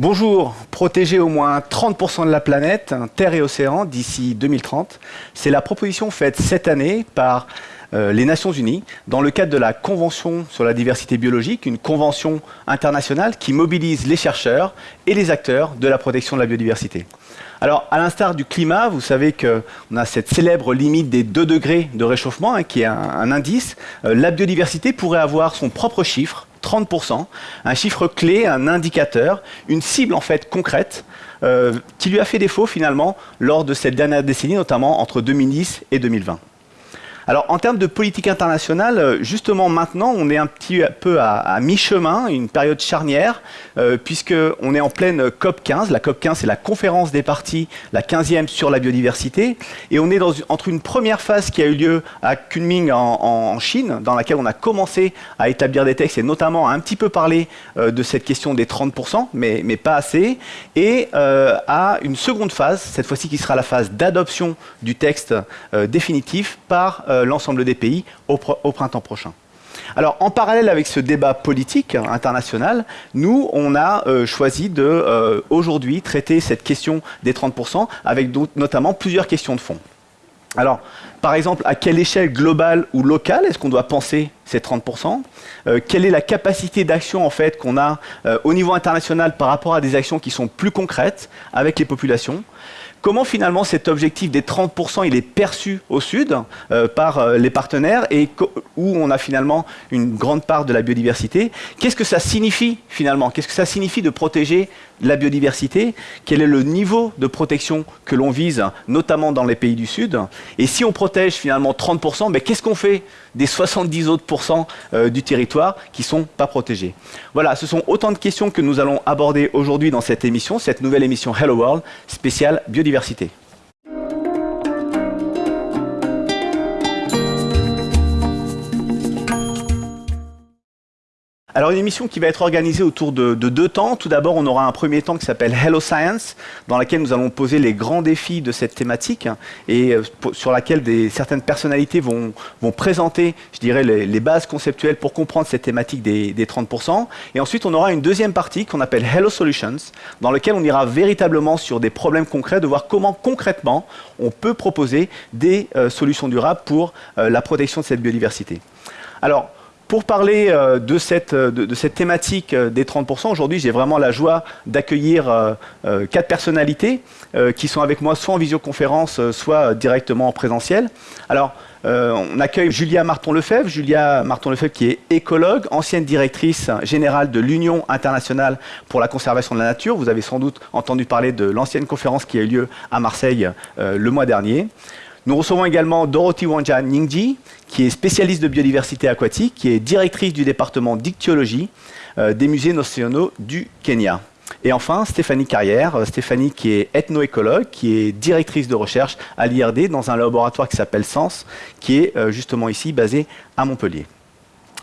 Bonjour, protéger au moins 30% de la planète, terre et océan, d'ici 2030, c'est la proposition faite cette année par euh, les Nations Unies dans le cadre de la Convention sur la diversité biologique, une convention internationale qui mobilise les chercheurs et les acteurs de la protection de la biodiversité. Alors, à l'instar du climat, vous savez qu'on a cette célèbre limite des 2 degrés de réchauffement, hein, qui est un, indice. Euh, la biodiversité pourrait avoir son propre chiffre, 30%, un chiffre clé, un indicateur, une cible en fait concrète, euh, qui lui a fait défaut finalement lors de cette dernière décennie, notamment entre 2010 et 2020. Alors en termes de politique internationale, euh, justement maintenant, on est un petit peu à, mi-chemin, une période charnière, euh, puisqu'on est en pleine COP 15. La COP 15, c'est la conférence des parties, la 15e sur la biodiversité. Et on est entre une première phase qui a eu lieu à Kunming en, Chine, dans laquelle on a commencé à établir des textes et notamment à un petit peu parler euh, de cette question des 30%, mais, pas assez, et à une seconde phase, cette fois-ci qui sera la phase d'adoption du texte définitif par euh, l'ensemble des pays au, printemps prochain. Alors, en parallèle avec ce débat politique international, nous, on a euh, choisi de, euh, aujourd'hui, traiter cette question des 30%, avec notamment plusieurs questions de fond. Alors, par exemple, à quelle échelle globale ou locale est-ce qu'on doit penser ces 30% Quelle est la capacité d'action en fait qu'on a au niveau international par rapport à des actions qui sont plus concrètes avec les populations? Comment finalement cet objectif des 30% il est perçu au sud euh, par euh, les partenaires et où on a finalement une grande part de la biodiversité? Qu'est-ce que ça signifie finalement? Qu'est-ce que ça signifie de protéger la biodiversité Quel est le niveau de protection que l'on vise, notamment dans les pays du Sud. Et si on protège finalement 30%, mais qu'est-ce qu'on fait des 70 autres euh, du territoire qui ne sont pas protégés? Voilà, ce sont autant de questions que nous allons aborder aujourd'hui dans cette émission, cette nouvelle émission Hello World spéciale biodiversité Alors une émission qui va être organisée autour de, deux temps. Tout d'abord, on aura un premier temps qui s'appelle Hello Science, dans lequel nous allons poser les grands défis de cette thématique et euh, sur laquelle certaines personnalités vont, vont présenter, je dirais, les, bases conceptuelles pour comprendre cette thématique des, 30%. Et ensuite, on aura une deuxième partie qu'on appelle Hello Solutions, dans laquelle on ira véritablement sur des problèmes concrets, de voir comment concrètement on peut proposer des euh, solutions durables pour euh, la protection de cette biodiversité. Alors, pour parler euh, de, cette, euh, de, cette, thématique euh, des 30%, aujourd'hui j'ai vraiment la joie d'accueillir quatre personnalités qui sont avec moi soit en visioconférence, soit directement en présentiel. Alors, on accueille Julia Marton-Lefebvre. Julia Marton-Lefebvre qui est écologue, ancienne directrice générale de l'Union internationale pour la conservation de la nature. Vous avez sans doute entendu parler de l'ancienne conférence qui a eu lieu à Marseille le mois dernier. Nous recevons également Dorothy Wanja Ningji, qui est spécialiste de biodiversité aquatique, qui est directrice du département dictyologie euh, des musées nationaux du Kenya. Et enfin, Stéphanie Carrière, euh, Stéphanie qui est ethnoécologue, qui est directrice de recherche à l'IRD dans un laboratoire qui s'appelle SENS, qui est euh, justement ici basé à Montpellier.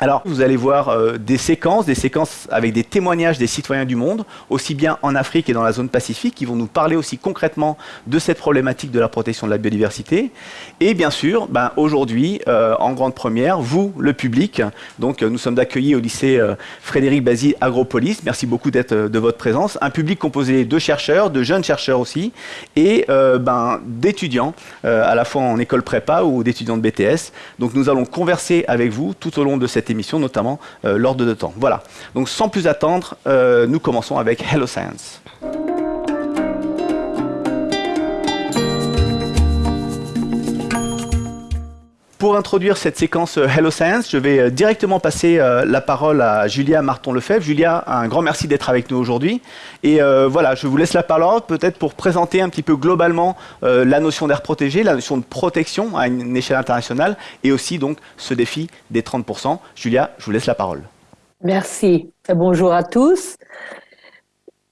Alors, vous allez voir euh, des séquences, des séquences avec des témoignages des citoyens du monde, aussi bien en Afrique et dans la zone Pacifique, qui vont nous parler aussi concrètement de cette problématique de la protection de la biodiversité. Et bien sûr, ben, aujourd'hui, euh, en grande première, vous, le public, donc euh, nous sommes accueillis au lycée Frédéric Basile Agropolis. Merci beaucoup de votre présence. Un public composé de chercheurs, de jeunes chercheurs aussi, et ben, d'étudiants, à la fois en école prépa ou d'étudiants de BTS. Donc nous allons converser avec vous tout au long de cette émission, notamment euh, lors de temps. Voilà. Donc sans plus attendre, euh, nous commençons avec Hello Science. Pour introduire cette séquence euh, Hello Science, je vais directement passer la parole à Julia Marton-Lefebvre. Julia, un grand merci d'être avec nous aujourd'hui. Et voilà, je vous laisse la parole peut-être pour présenter un petit peu globalement la notion d'air protégé, la notion de protection à une échelle internationale et aussi donc ce défi des 30%. Julia, je vous laisse la parole. Merci bonjour à tous.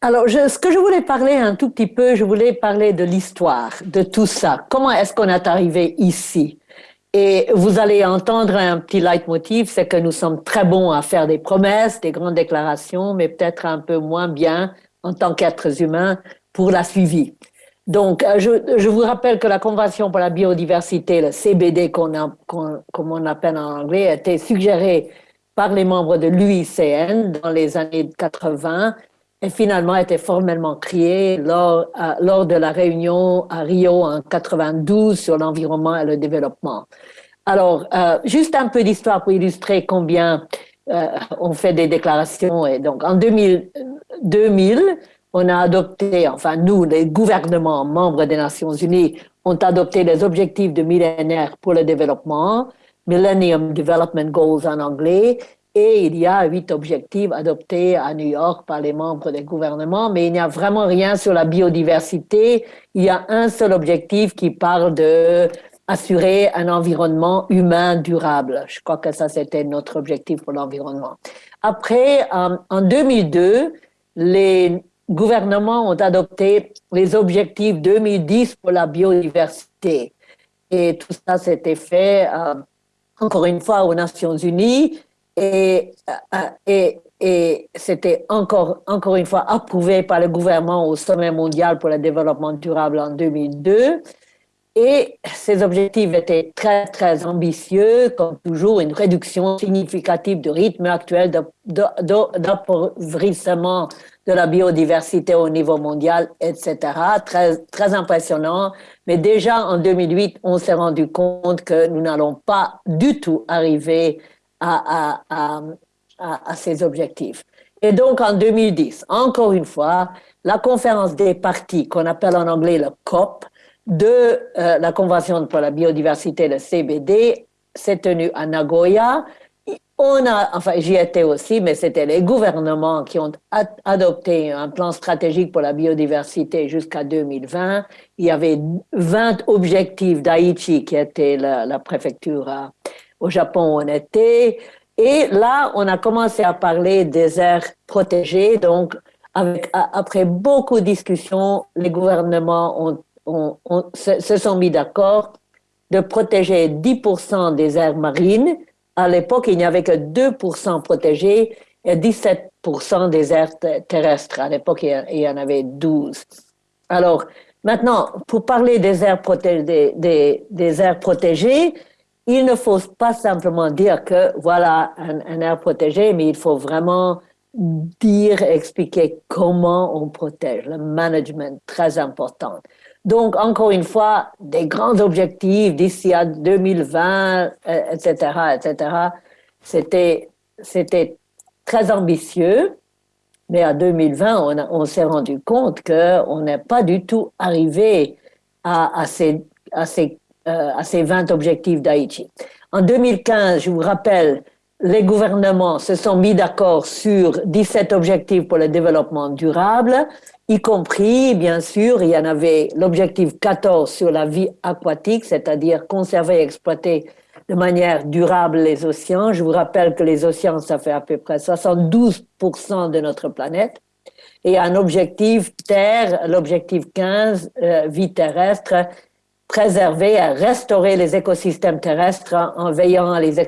Alors, ce que je voulais parler un tout petit peu, je voulais parler de l'histoire de tout ça. Comment est-ce qu'on est arrivé ici? Et vous allez entendre un petit leitmotiv, c'est que nous sommes très bons à faire des promesses, des grandes déclarations, mais peut-être un peu moins bien en tant qu'êtres humains pour la suivi. Donc, euh, je, vous rappelle que la Convention pour la biodiversité, le CBD, qu'on comme on appelle en anglais, a été suggérée par les membres de l'UICN dans les années 80 et finalement a été formellement créé lors, lors de la réunion à Rio en 92 sur l'environnement et le développement. Alors, euh, juste un peu d'histoire pour illustrer combien euh, on fait des déclarations. Et donc, en 2000, 2000, on a adopté, enfin nous, les gouvernements membres des Nations Unies, ont adopté les objectifs de millénaire pour le développement, Millennium Development Goals en anglais, et il y a huit objectifs adoptés à New York par les membres des gouvernements, mais il n'y a vraiment rien sur la biodiversité. Il y a un seul objectif qui parle de assurer un environnement humain durable. Je crois que ça, c'était notre objectif pour l'environnement. Après, euh, en 2002, les gouvernements ont adopté les objectifs 2010 pour la biodiversité. Et tout ça, s'était fait, euh, encore une fois, aux Nations Unies et, euh, et, c'était encore, encore une fois approuvé par le gouvernement au sommet mondial pour le développement durable en 2002. Et ces objectifs étaient très, très ambitieux, comme toujours, une réduction significative du rythme actuel d'appauvrissement de la biodiversité au niveau mondial, etc. Très, très impressionnant. Mais déjà en 2008, on s'est rendu compte que nous n'allons pas du tout arriver à, à, ces objectifs. Et donc en 2010, encore une fois, la conférence des partis, qu'on appelle en anglais le COP, de euh, la Convention pour la biodiversité, le CBD, s'est tenue à Nagoya. On a, enfin, j'y étais aussi, mais c'était les gouvernements qui ont adopté un plan stratégique pour la biodiversité jusqu'à 2020. Il y avait 20 objectifs d'Aichi, qui était la, la préfecture au Japon on était. Et là, on a commencé à parler des aires protégées. Donc, après beaucoup de discussions, les gouvernements se, sont mis d'accord de protéger 10% des aires marines. À l'époque, il n'y avait que 2% protégés et 17% des aires terrestres. À l'époque, il y en avait 12. Alors, maintenant, pour parler protégées, des aires protégées, il ne faut pas simplement dire que voilà un, air protégé, mais il faut vraiment dire, expliquer comment on protège, le management très important. Donc, encore une fois, des grands objectifs d'ici à 2020, etc., etc. C'était, c'était très ambitieux, mais à 2020, on, s'est rendu compte qu'on n'est pas du tout arrivé à, à ces, à ces euh, à ces 20 objectifs d'Haïti. En 2015, je vous rappelle, les gouvernements se sont mis d'accord sur 17 objectifs pour le développement durable, y compris, bien sûr, il y en avait l'objectif 14 sur la vie aquatique, c'est-à-dire conserver et exploiter de manière durable les océans. Je vous rappelle que les océans, ça fait à peu près 72% de notre planète. Et un objectif Terre, l'objectif 15, euh, vie terrestre, préserver, à restaurer les écosystèmes terrestres en, veillant à les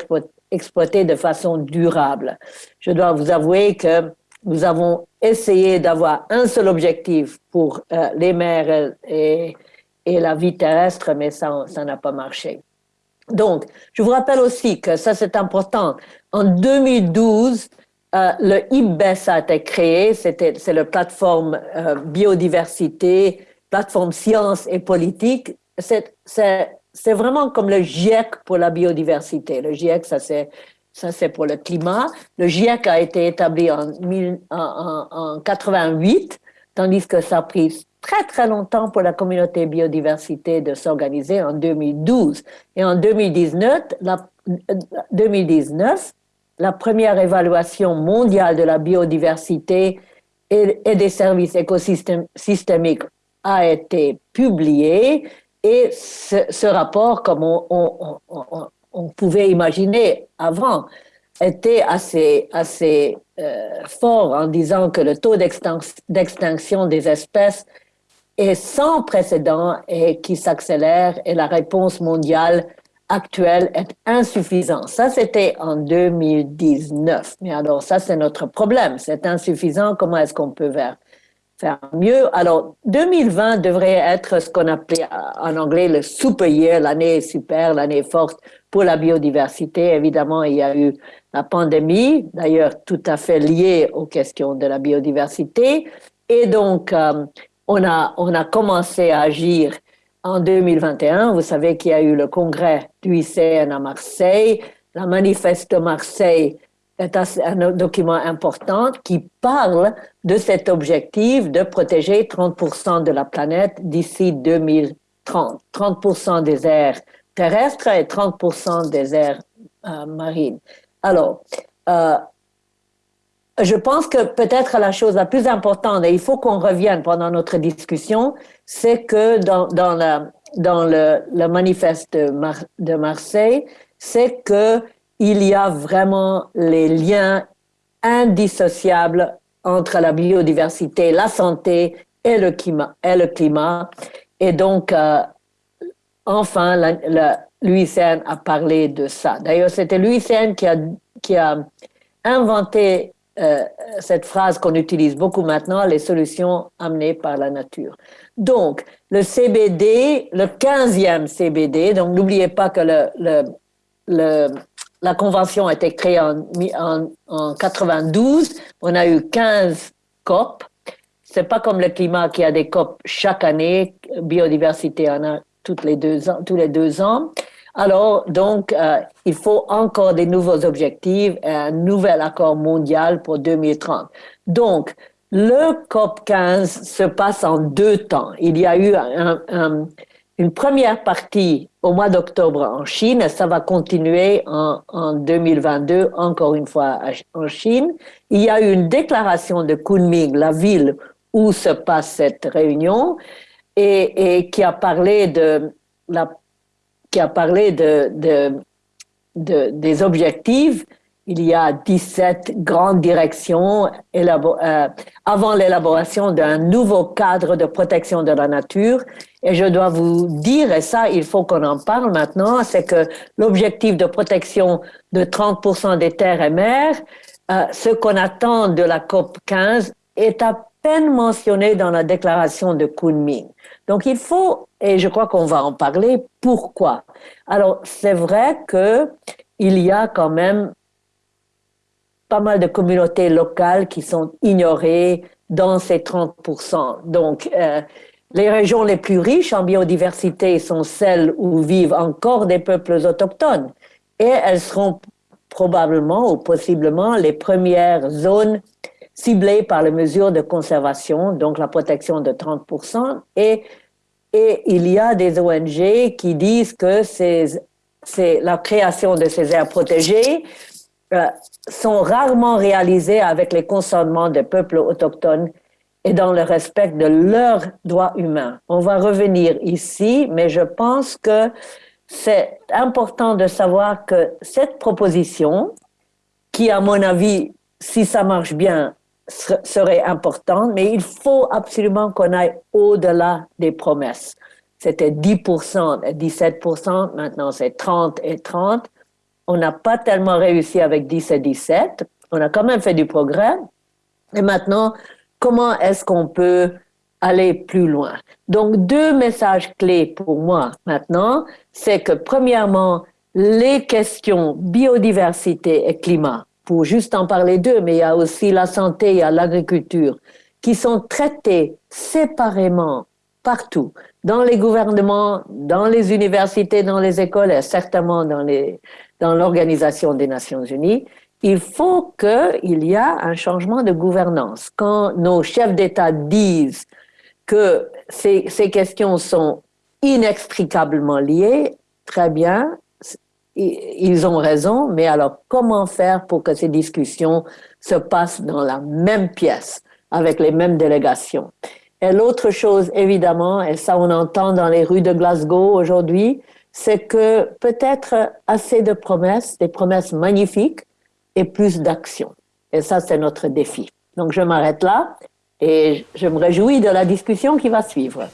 exploiter de façon durable. Je dois vous avouer que nous avons essayé d'avoir un seul objectif pour euh, les mers et, et, la vie terrestre, mais ça, n'a pas marché. Donc, je vous rappelle aussi que ça, c'est important. En 2012, euh, le IBES a été créé, c'est la plateforme euh, biodiversité, plateforme science et politique c'est vraiment comme le GIEC pour la biodiversité. Le GIEC, ça c'est pour le climat. Le GIEC a été établi en, en, en, 88, tandis que ça a pris très très longtemps pour la communauté biodiversité de s'organiser en 2012. Et en 2019, la, 2019, la première évaluation mondiale de la biodiversité et des services écosystémiques a été publiée et ce, rapport, comme on, pouvait imaginer avant, était assez, euh, fort en disant que le taux d'extinction des espèces est sans précédent et qui s'accélère et la réponse mondiale actuelle est insuffisante. Ça, c'était en 2019. Mais alors, ça, c'est notre problème. C'est insuffisant. Comment est-ce qu'on peut faire? Faire mieux. Alors, 2020 devrait être ce qu'on appelait en anglais le super year, l'année super, l'année forte pour la biodiversité. Évidemment, il y a eu la pandémie, d'ailleurs tout à fait liée aux questions de la biodiversité. Et donc, euh, on, a, on a commencé à agir en 2021. Vous savez qu'il y a eu le congrès du ICN à Marseille, la manifeste de Marseille est un document important qui parle de cet objectif de protéger 30% de la planète d'ici 2030. 30% des aires terrestres et 30% des aires euh, marines. Alors, euh, je pense que peut-être la chose la plus importante, et il faut qu'on revienne pendant notre discussion, c'est que dans, dans, la, dans le, le manifeste de, de Marseille, c'est que il y a vraiment les liens indissociables entre la biodiversité, la santé et le climat. Et, le climat. et donc, euh, enfin, l'UICN a parlé de ça. D'ailleurs, c'était l'UICN qui a, qui a inventé euh, cette phrase qu'on utilise beaucoup maintenant, les solutions amenées par la nature. Donc, le CBD, le 15e CBD, donc n'oubliez pas que le, le la convention a été créée en, en, 92. On a eu 15 COP. C'est pas comme le climat qui a des COP chaque année. Biodiversité en a toutes les deux ans, tous les deux ans. Alors, donc, euh, il faut encore des nouveaux objectifs et un nouvel accord mondial pour 2030. Donc, le COP 15 se passe en deux temps. Il y a eu un, une première partie au mois d'octobre en Chine. Ça va continuer en, en, 2022, encore une fois en Chine. Il y a eu une déclaration de Kunming, la ville où se passe cette réunion, et, et qui a parlé de la, qui a parlé de, de, de des objectifs il y a 17 grandes directions euh, avant l'élaboration d'un nouveau cadre de protection de la nature. Et je dois vous dire, et ça, il faut qu'on en parle maintenant, c'est que l'objectif de protection de 30% des terres et mers, euh, ce qu'on attend de la COP 15, est à peine mentionné dans la déclaration de Kunming. Donc il faut, et je crois qu'on va en parler, pourquoi? Alors c'est vrai que il y a quand même pas mal de communautés locales qui sont ignorées dans ces 30%. Donc, euh, les régions les plus riches en biodiversité sont celles où vivent encore des peuples autochtones. Et elles seront probablement ou possiblement les premières zones ciblées par les mesures de conservation, donc la protection de 30%. Et, et il y a des ONG qui disent que c'est la création de ces aires protégées euh, sont rarement réalisés avec les consentements des peuples autochtones et dans le respect de leurs droits humains. On va revenir ici, mais je pense que c'est important de savoir que cette proposition, qui à mon avis, si ça marche bien, serait importante, mais il faut absolument qu'on aille au-delà des promesses. C'était 10% et 17%, maintenant c'est 30 et 30 on n'a pas tellement réussi avec 10 et 17. On a quand même fait du progrès. Et maintenant, comment est-ce qu'on peut aller plus loin? Donc, deux messages clés pour moi maintenant, c'est que premièrement, les questions biodiversité et climat, pour juste en parler d'eux, mais il y a aussi la santé, il y a l'agriculture, qui sont traitées séparément partout, dans les gouvernements, dans les universités, dans les écoles et certainement dans les, dans l'Organisation des Nations Unies, il faut qu'il y ait un changement de gouvernance. Quand nos chefs d'État disent que ces, ces, questions sont inextricablement liées, très bien, ils ont raison, mais alors comment faire pour que ces discussions se passent dans la même pièce, avec les mêmes délégations? Et l'autre chose, évidemment, et ça on entend dans les rues de Glasgow aujourd'hui, c'est que peut-être assez de promesses, des promesses magnifiques et plus d'actions. Et ça, c'est notre défi. Donc, je m'arrête là et je me réjouis de la discussion qui va suivre.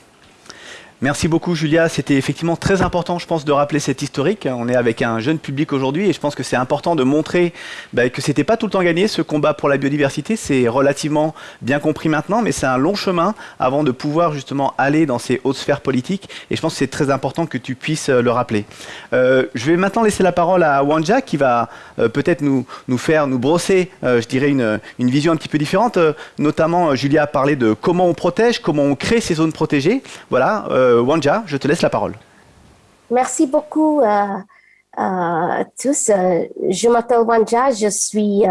Merci beaucoup Julia, c'était effectivement très important je pense de rappeler cette historique. On est avec un jeune public aujourd'hui et je pense que c'est important de montrer bah, que c'était pas tout le temps gagné ce combat pour la biodiversité, c'est relativement bien compris maintenant mais c'est un long chemin avant de pouvoir justement aller dans ces hautes sphères politiques et je pense que c'est très important que tu puisses euh, le rappeler. Euh, je vais maintenant laisser la parole à Wanja qui va euh, peut-être nous, nous faire, nous brosser, je dirais, une, une, vision un petit peu différente. notamment, Julia a parlé de comment on protège, comment on crée ces zones protégées. Voilà. Euh, Wanja, je te laisse la parole. Merci beaucoup à euh, euh, tous. Je m'appelle Wanja, je suis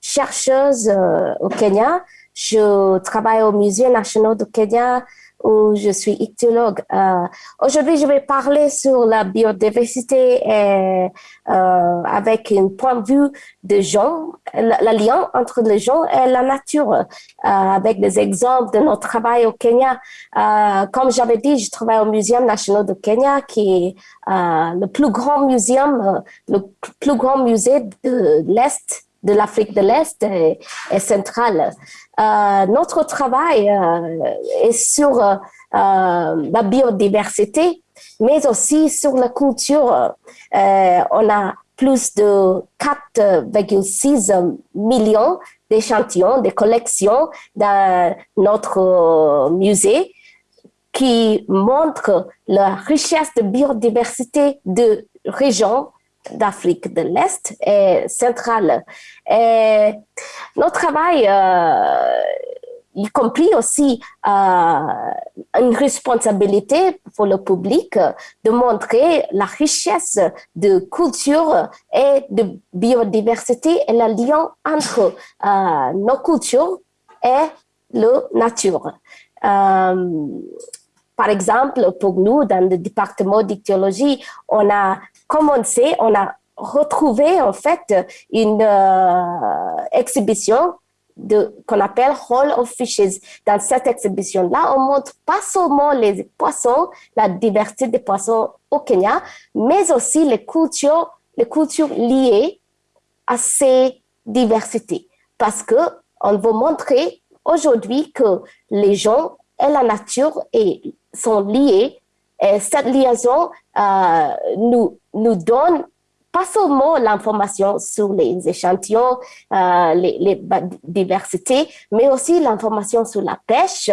chercheuse au Kenya. Je travaille au Musée national du Kenya où je suis ichthyologue. Euh, Aujourd'hui, je vais parler sur la biodiversité et, euh, avec un point de vue de gens, le lien entre les gens et la nature, euh, avec des exemples de notre travail au Kenya. Euh, comme j'avais dit, je travaille au Muséum national de Kenya, qui est euh, le plus grand muséum, le plus grand musée de l'Est de l'Afrique de l'Est et, centrale. Euh, notre travail euh, est sur euh, la biodiversité, mais aussi sur la culture. on a plus de 4,6 millions d'échantillons, de collections dans notre musée qui montrent la richesse de biodiversité de régions d'Afrique de l'Est et centrale. Et notre travail, euh, y compris aussi euh, une responsabilité pour le public de montrer la richesse de culture et de biodiversité et le lien entre euh, nos cultures et la nature. Euh, par exemple, pour nous, dans le département d'ichthyologie, on a commencé, on a retrouvé en fait une euh, exhibition qu'on appelle Hall of Fishes. Dans cette exhibition-là, on montre pas seulement les poissons, la diversité des poissons au Kenya, mais aussi les cultures, les cultures liées à ces diversités. Parce que on veut montrer aujourd'hui que les gens et la nature sont liés. Et cette liaison euh, nous, nous donne pas seulement l'information sur les échantillons, euh, les, les, diversités, mais aussi l'information sur la pêche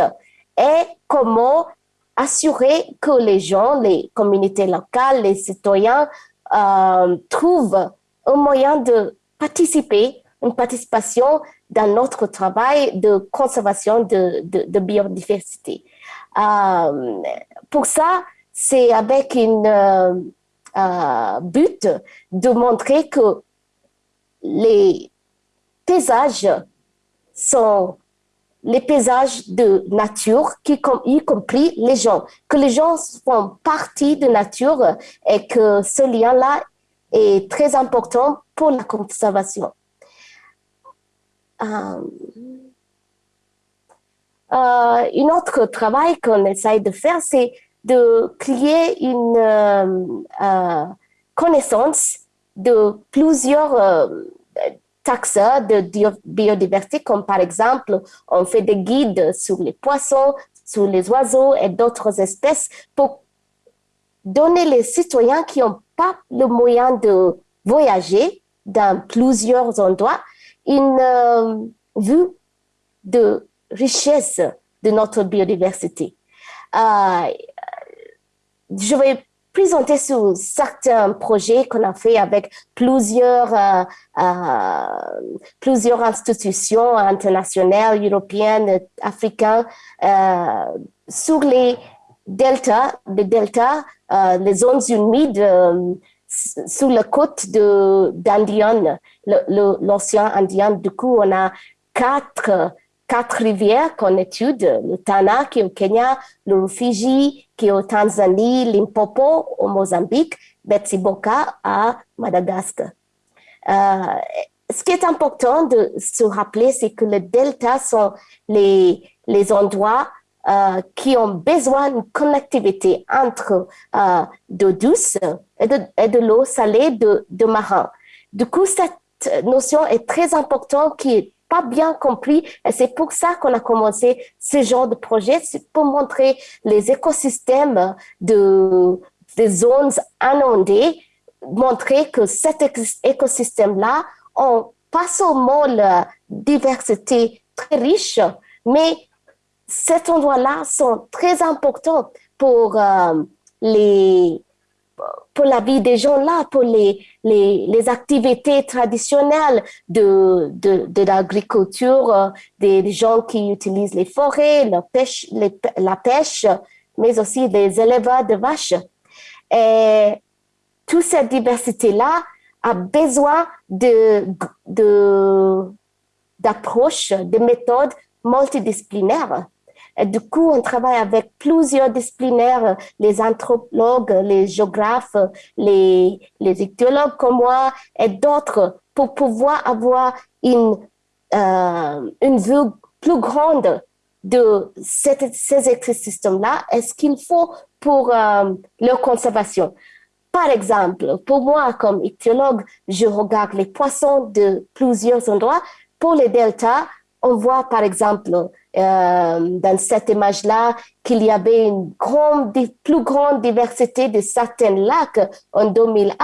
et comment assurer que les gens, les communautés locales, les citoyens euh, trouvent un moyen de participer, une participation dans notre travail de conservation de, de, de biodiversité. Euh, pour ça, c'est avec une euh, euh, but de montrer que les paysages sont les paysages de nature, qui, y compris les gens, que les gens font partie de nature et que ce lien-là est très important pour la conservation. Euh, euh, un autre travail qu'on essaye de faire, c'est de créer une euh, euh, connaissance de plusieurs taxes de biodiversité, comme par exemple, on fait des guides sur les poissons, sur les oiseaux et d'autres espèces pour donner les citoyens qui n'ont pas le moyen de voyager dans plusieurs endroits une vue de richesse de notre biodiversité. Euh, je vais présenter sur certains projets qu'on a fait avec plusieurs, euh, euh, plusieurs institutions internationales, européennes, africaines, sur les deltas, les deltas, les zones humides sur la côte d'Andian, l'océan Indien. Du coup, on a quatre quatre rivières qu'on étude, le Tana qui est au Kenya, le Rufiji qui est au Tanzanie, Limpopo au Mozambique, Betsiboka à Madagascar. Euh, ce qui est important de se rappeler, c'est que les deltas sont les, les endroits euh, qui ont besoin d'une connectivité entre euh, d'eau douce et de, et de l'eau salée de, de marin. Du coup, cette notion est très importante qui est pas bien compris. Et c'est pour ça qu'on a commencé ce genre de projet, pour montrer les écosystèmes de, des zones inondées, montrer que cet écosystème-là ont pas seulement la diversité très riche, mais cet endroit-là sont très importants pour euh, les pour la vie des gens là, pour les, les, les activités traditionnelles de, de, de l'agriculture, euh, des, gens qui utilisent les forêts, la pêche, la pêche, mais aussi des éleveurs de vaches. Et toute cette diversité-là a besoin de, de, d'approches, de méthodes multidisciplinaires. Et du coup, on travaille avec plusieurs disciplinaires, les anthropologues, les géographes, les, les écologues comme moi et d'autres pour pouvoir avoir une, euh, une vue plus grande de ces écosystèmes-là et ce qu'il faut pour euh, leur conservation. Par exemple, pour moi, comme ichthyologue, je regarde les poissons de plusieurs endroits. Pour les deltas, on voit par exemple euh, dans cette image-là qu'il y avait une plus grande diversité de certains lacs en 2001,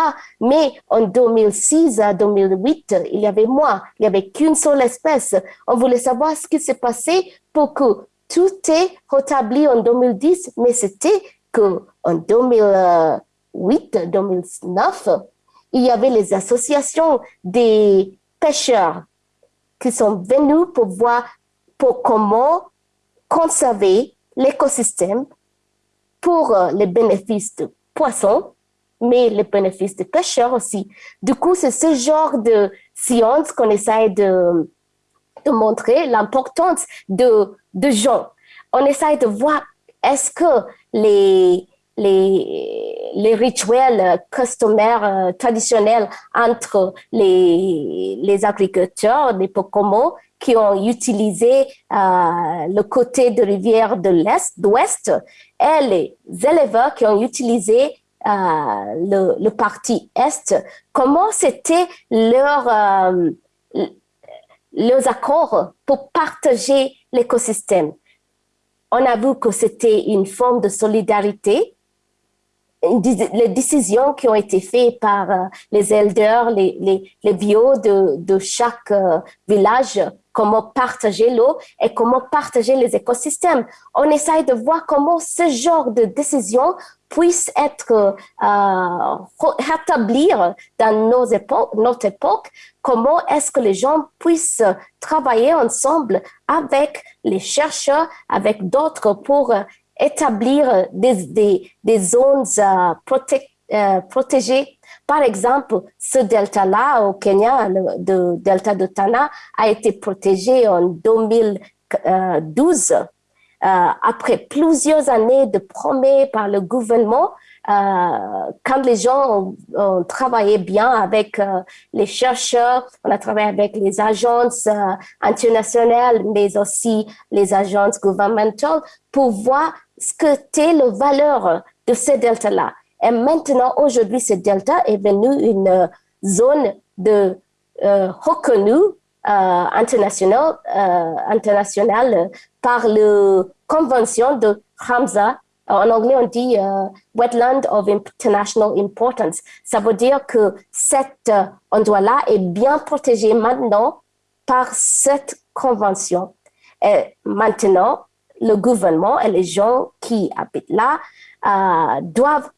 mais en 2006 à 2008, il y avait moins, il n'y avait qu'une seule espèce. On voulait savoir ce qui s'est passé pour que tout est rétabli en 2010, mais c'était que en 2008, 2009, il y avait les associations des pêcheurs qui sont venus pour voir pour comment conserver l'écosystème pour euh, les bénéfices de poissons, mais les bénéfices des pêcheurs aussi. Du coup, c'est ce genre de science qu'on essaie de, de montrer, l'importance de, de gens. On essaie de voir est-ce que les, les, rituels customaires euh, traditionnels entre les, agriculteurs, les Pocomo, qui ont utilisé euh, le côté de rivière de l'Est, d'Ouest, et les éleveurs qui ont utilisé euh, le, parti Est, comment c'était leur, leurs accords pour partager l'écosystème? On a vu que c'était une forme de solidarité les décisions qui ont été faites par euh, les elders, les, les, les bios de, de chaque euh, village, comment partager l'eau et comment partager les écosystèmes. On essaye de voir comment ce genre de décisions puisse être euh, rétablir dans nos époques, notre époque, comment est-ce que les gens puissent travailler ensemble avec les chercheurs, avec d'autres pour établir des, des, des zones euh, euh, protégées. Par exemple, ce delta-là au Kenya, le delta de Tana, a été protégé en 2012 euh, après plusieurs années de promesses par le gouvernement euh, quand les gens ont, travaillé bien avec les chercheurs, on a travaillé avec les agences internationales, mais aussi les agences gouvernementales pour voir ce que était la valeur de ce delta-là. Et maintenant, aujourd'hui, ce delta est devenu une zone de reconnue internationale, internationale par la convention de Hamza en anglais, on dit euh, wetland of international importance. Ça veut dire que cet euh, endroit-là est bien protégé maintenant par cette convention. Et maintenant, le gouvernement et les gens qui habitent là euh, doivent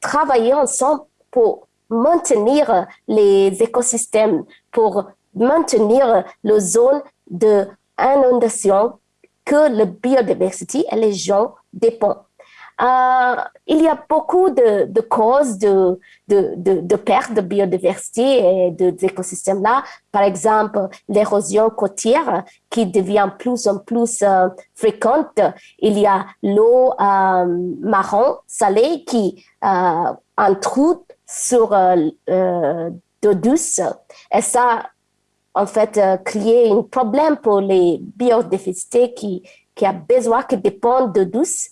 travailler ensemble pour maintenir les écosystèmes, pour maintenir les zones d'inondation que la biodiversité et les gens dépendent. Euh, il y a beaucoup de, causes de, de, de, perte de biodiversité et des écosystèmes-là. Par exemple, l'érosion côtière qui devient plus en plus euh, fréquente. Il y a l'eau euh, marron salée qui intrude sur d'eau douce. Et ça, en fait, créer un problème pour les biodiversités qui, qui a besoin, qui dépendent de douce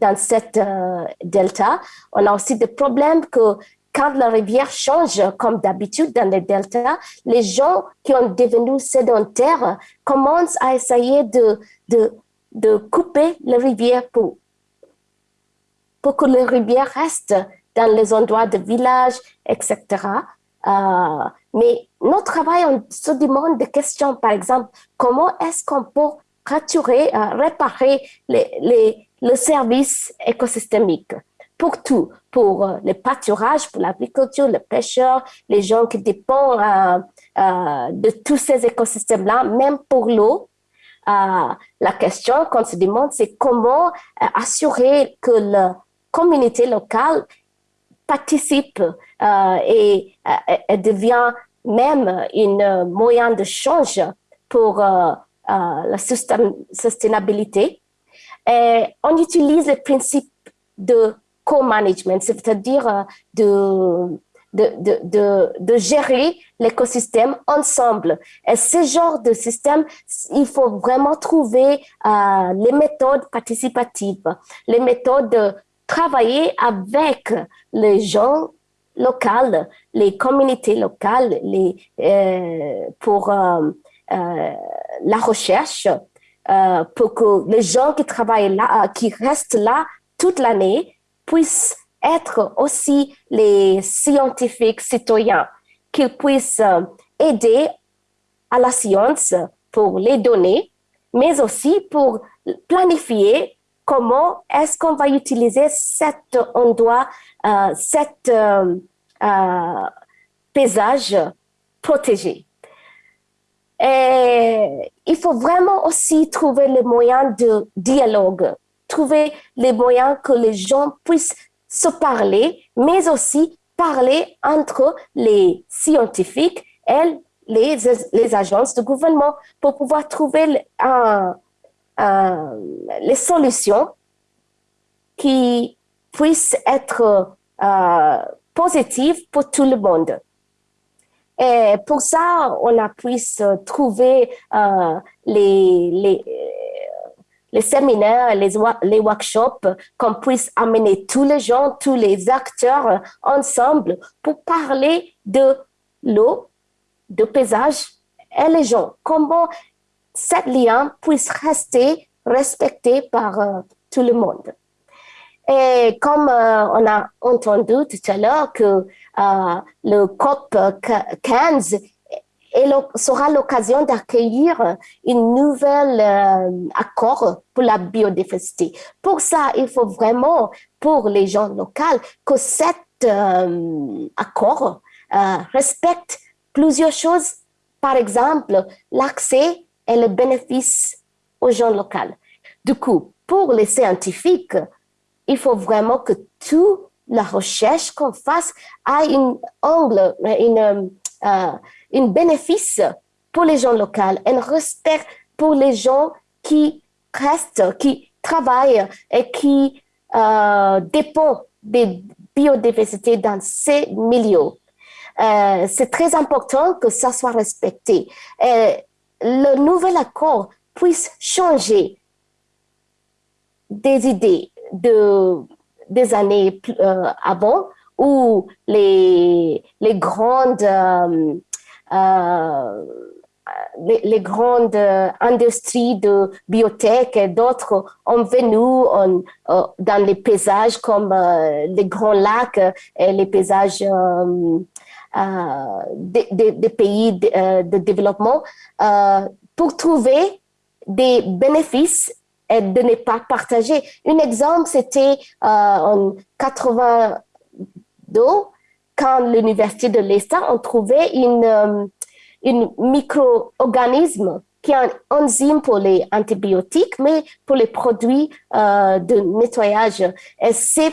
dans cette euh, delta. On a aussi des problèmes que quand la rivière change, comme d'habitude dans les deltas, les gens qui ont devenu sédentaires commencent à essayer de, de, de couper la rivière pour, pour que la rivière reste dans les endroits de village, etc. Euh, mais notre travail, on se demande des questions, par exemple, comment est-ce qu'on peut raturer, euh, réparer les, les, le service écosystémique pour tout, pour euh, le pâturage, pour l'agriculture, les pêcheurs, les gens qui dépendent euh, de tous ces écosystèmes-là, même pour l'eau. la question qu'on se demande, c'est comment assurer que la communauté locale participe et, et, devient même un moyen de change pour la sustainabilité. On utilise le principe de co-management, c'est-à-dire euh, de, de, de, de, gérer l'écosystème ensemble. Et ce genre de système, il faut vraiment trouver euh, les méthodes participatives, les méthodes de travailler avec les gens locaux, les communautés locales, les, euh, pour euh, euh la recherche, euh, pour que les gens qui travaillent là, qui restent là toute l'année, puissent être aussi les scientifiques citoyens, qu'ils puissent euh, aider à la science pour les données, mais aussi pour planifier comment est-ce qu'on va utiliser cet endroit, euh, cet euh, euh, paysage protégé. Et il faut vraiment aussi trouver les moyens de dialogue trouver les moyens que les gens puissent se parler, mais aussi parler entre les scientifiques et les, agences de gouvernement pour pouvoir trouver les solutions qui puissent être euh, positives pour tout le monde. Et pour ça, on a pu trouver euh, les, les, les séminaires, les, les workshops, qu'on puisse amener tous les gens, tous les acteurs ensemble pour parler de l'eau, de paysage et les gens. Comment cette lien puisse rester respecté par euh, tout le monde. Et comme euh, on a entendu tout à l'heure que euh, le COP 15 et sera l'occasion d'accueillir un nouvel euh, accord pour la biodiversité. Pour ça, il faut vraiment, pour les gens locaux, que cet euh, accord euh, respecte plusieurs choses. Par exemple, l'accès et le bénéfice aux gens locaux. Du coup, pour les scientifiques, il faut vraiment que toute la recherche qu'on fasse ait un angle, une, un bénéfice pour les gens locaux, un respect pour les gens qui restent, qui travaillent et qui euh, dépendent des biodiversités dans ces milieux. Euh, c'est très important que ça soit respecté. Et le nouvel accord puisse changer des idées de, des années euh, avant où les, les grandes euh, euh, les, grandes industries de biotech et d'autres ont venu dans les paysages comme les grands lacs et les paysages des, pays de développement pour trouver des bénéfices et de ne pas partager. Un exemple, c'était en 82, quand l'Université de l'Est a trouvé une, euh, une micro-organisme qui est un enzyme pour les antibiotiques, mais pour les produits euh, de nettoyage. Et ces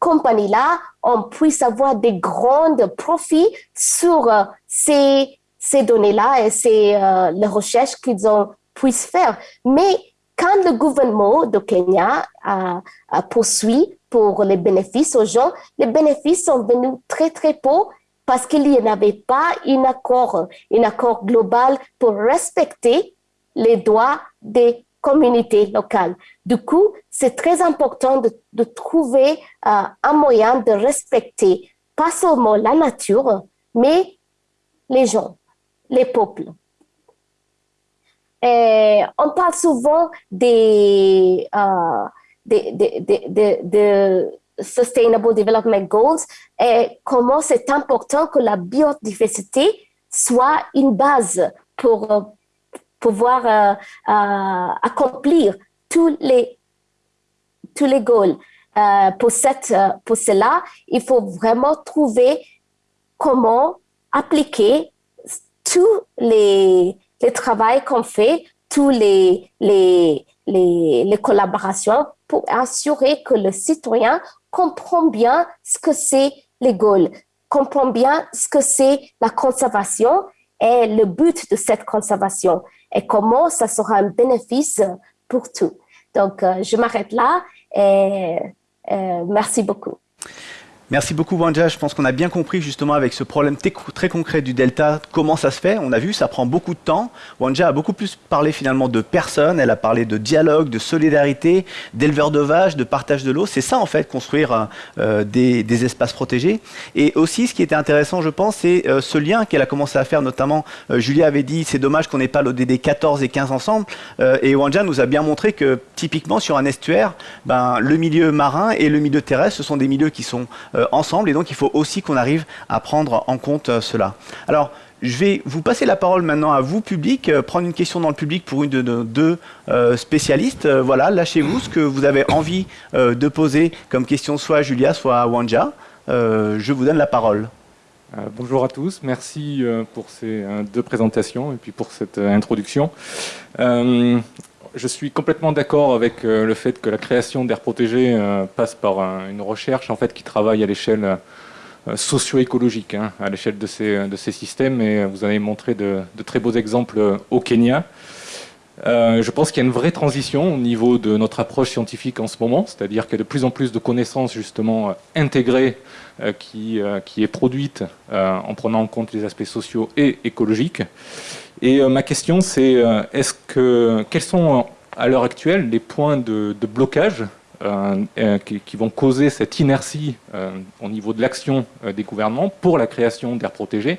compagnies-là, on puisse avoir des grands profits sur euh, ces, ces données-là et ces, les recherches qu'ils ont puissent faire. Mais quand le gouvernement de Kenya a, poursuivi pour les bénéfices aux gens, les bénéfices sont venus très, très peu parce qu'il n'y avait pas un accord, un accord global pour respecter les droits des communautés locales. Du coup, c'est très important de, de trouver euh, un moyen de respecter pas seulement la nature, mais les gens, les peuples. Et on parle souvent des, euh, des, des, des, Sustainable Development Goals et comment c'est important que la biodiversité soit une base pour euh, pouvoir euh, accomplir tous les, tous les goals. pour, cette, pour cela, il faut vraiment trouver comment appliquer tous les, les travaux qu'on fait, tous les, les, les, les, collaborations pour assurer que le citoyen comprend bien ce que c'est les goals, comprend bien ce que c'est la conservation et le but de cette conservation et comment ça sera un bénéfice pour tout. Donc, euh, je m'arrête là et euh, merci beaucoup. Merci beaucoup Wanja, je pense qu'on a bien compris justement avec ce problème très concret du delta comment ça se fait. On a vu, ça prend beaucoup de temps. Wanja a beaucoup plus parlé finalement de personnes, elle a parlé de dialogue, de solidarité, d'éleveurs de vaches, de partage de l'eau. C'est ça en fait, construire euh, des, espaces protégés. Et aussi ce qui était intéressant je pense, c'est euh, ce lien qu'elle a commencé à faire notamment, euh, Julia avait dit c'est dommage qu'on n'ait pas l'ODD 14 et 15 ensemble. et Wanja nous a bien montré que typiquement sur un estuaire, ben, le milieu marin et le milieu terrestre, ce sont des milieux qui sont euh, ensemble. Et donc, il faut aussi qu'on arrive à prendre en compte euh, cela. Alors, je vais vous passer la parole maintenant à vous, public, euh, prendre une question dans le public pour une de nos deux spécialistes. voilà, lâchez-vous ce que vous avez envie de poser comme question soit à Julia, soit à Wanja. je vous donne la parole. bonjour à tous, merci pour ces deux présentations et puis pour cette introduction je suis complètement d'accord avec euh, le fait que la création d'aires protégées euh, passe par une recherche en fait, qui travaille à l'échelle euh, socio-écologique, hein, à l'échelle de ces, de ces systèmes. Et vous avez montré de, très beaux exemples au Kenya. je pense qu'il y a une vraie transition au niveau de notre approche scientifique en ce moment, c'est-à-dire qu'il y a de plus en plus de connaissances justement intégrées qui, qui est produite en prenant en compte les aspects sociaux et écologiques. Et euh, ma question, c'est euh, est-ce que quels sont à l'heure actuelle les points de, blocage euh, qui, vont causer cette inertie au niveau de l'action des gouvernements pour la création d'aires protégées?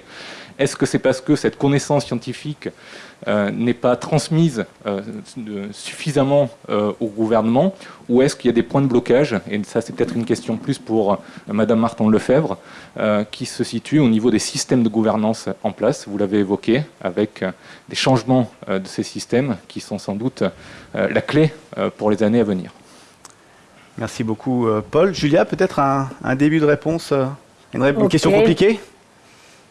Est-ce que c'est parce que cette connaissance scientifique euh, n'est pas transmise euh, suffisamment euh, au gouvernement ou est-ce qu'il y a des points de blocage Et ça, c'est peut-être une question plus pour Madame Martin Lefebvre, qui se situe au niveau des systèmes de gouvernance en place. Vous l'avez évoqué, avec des changements de ces systèmes qui sont sans doute la clé pour les années à venir. Merci beaucoup, Paul. Julia, peut-être un, début de réponse Une, question compliquée?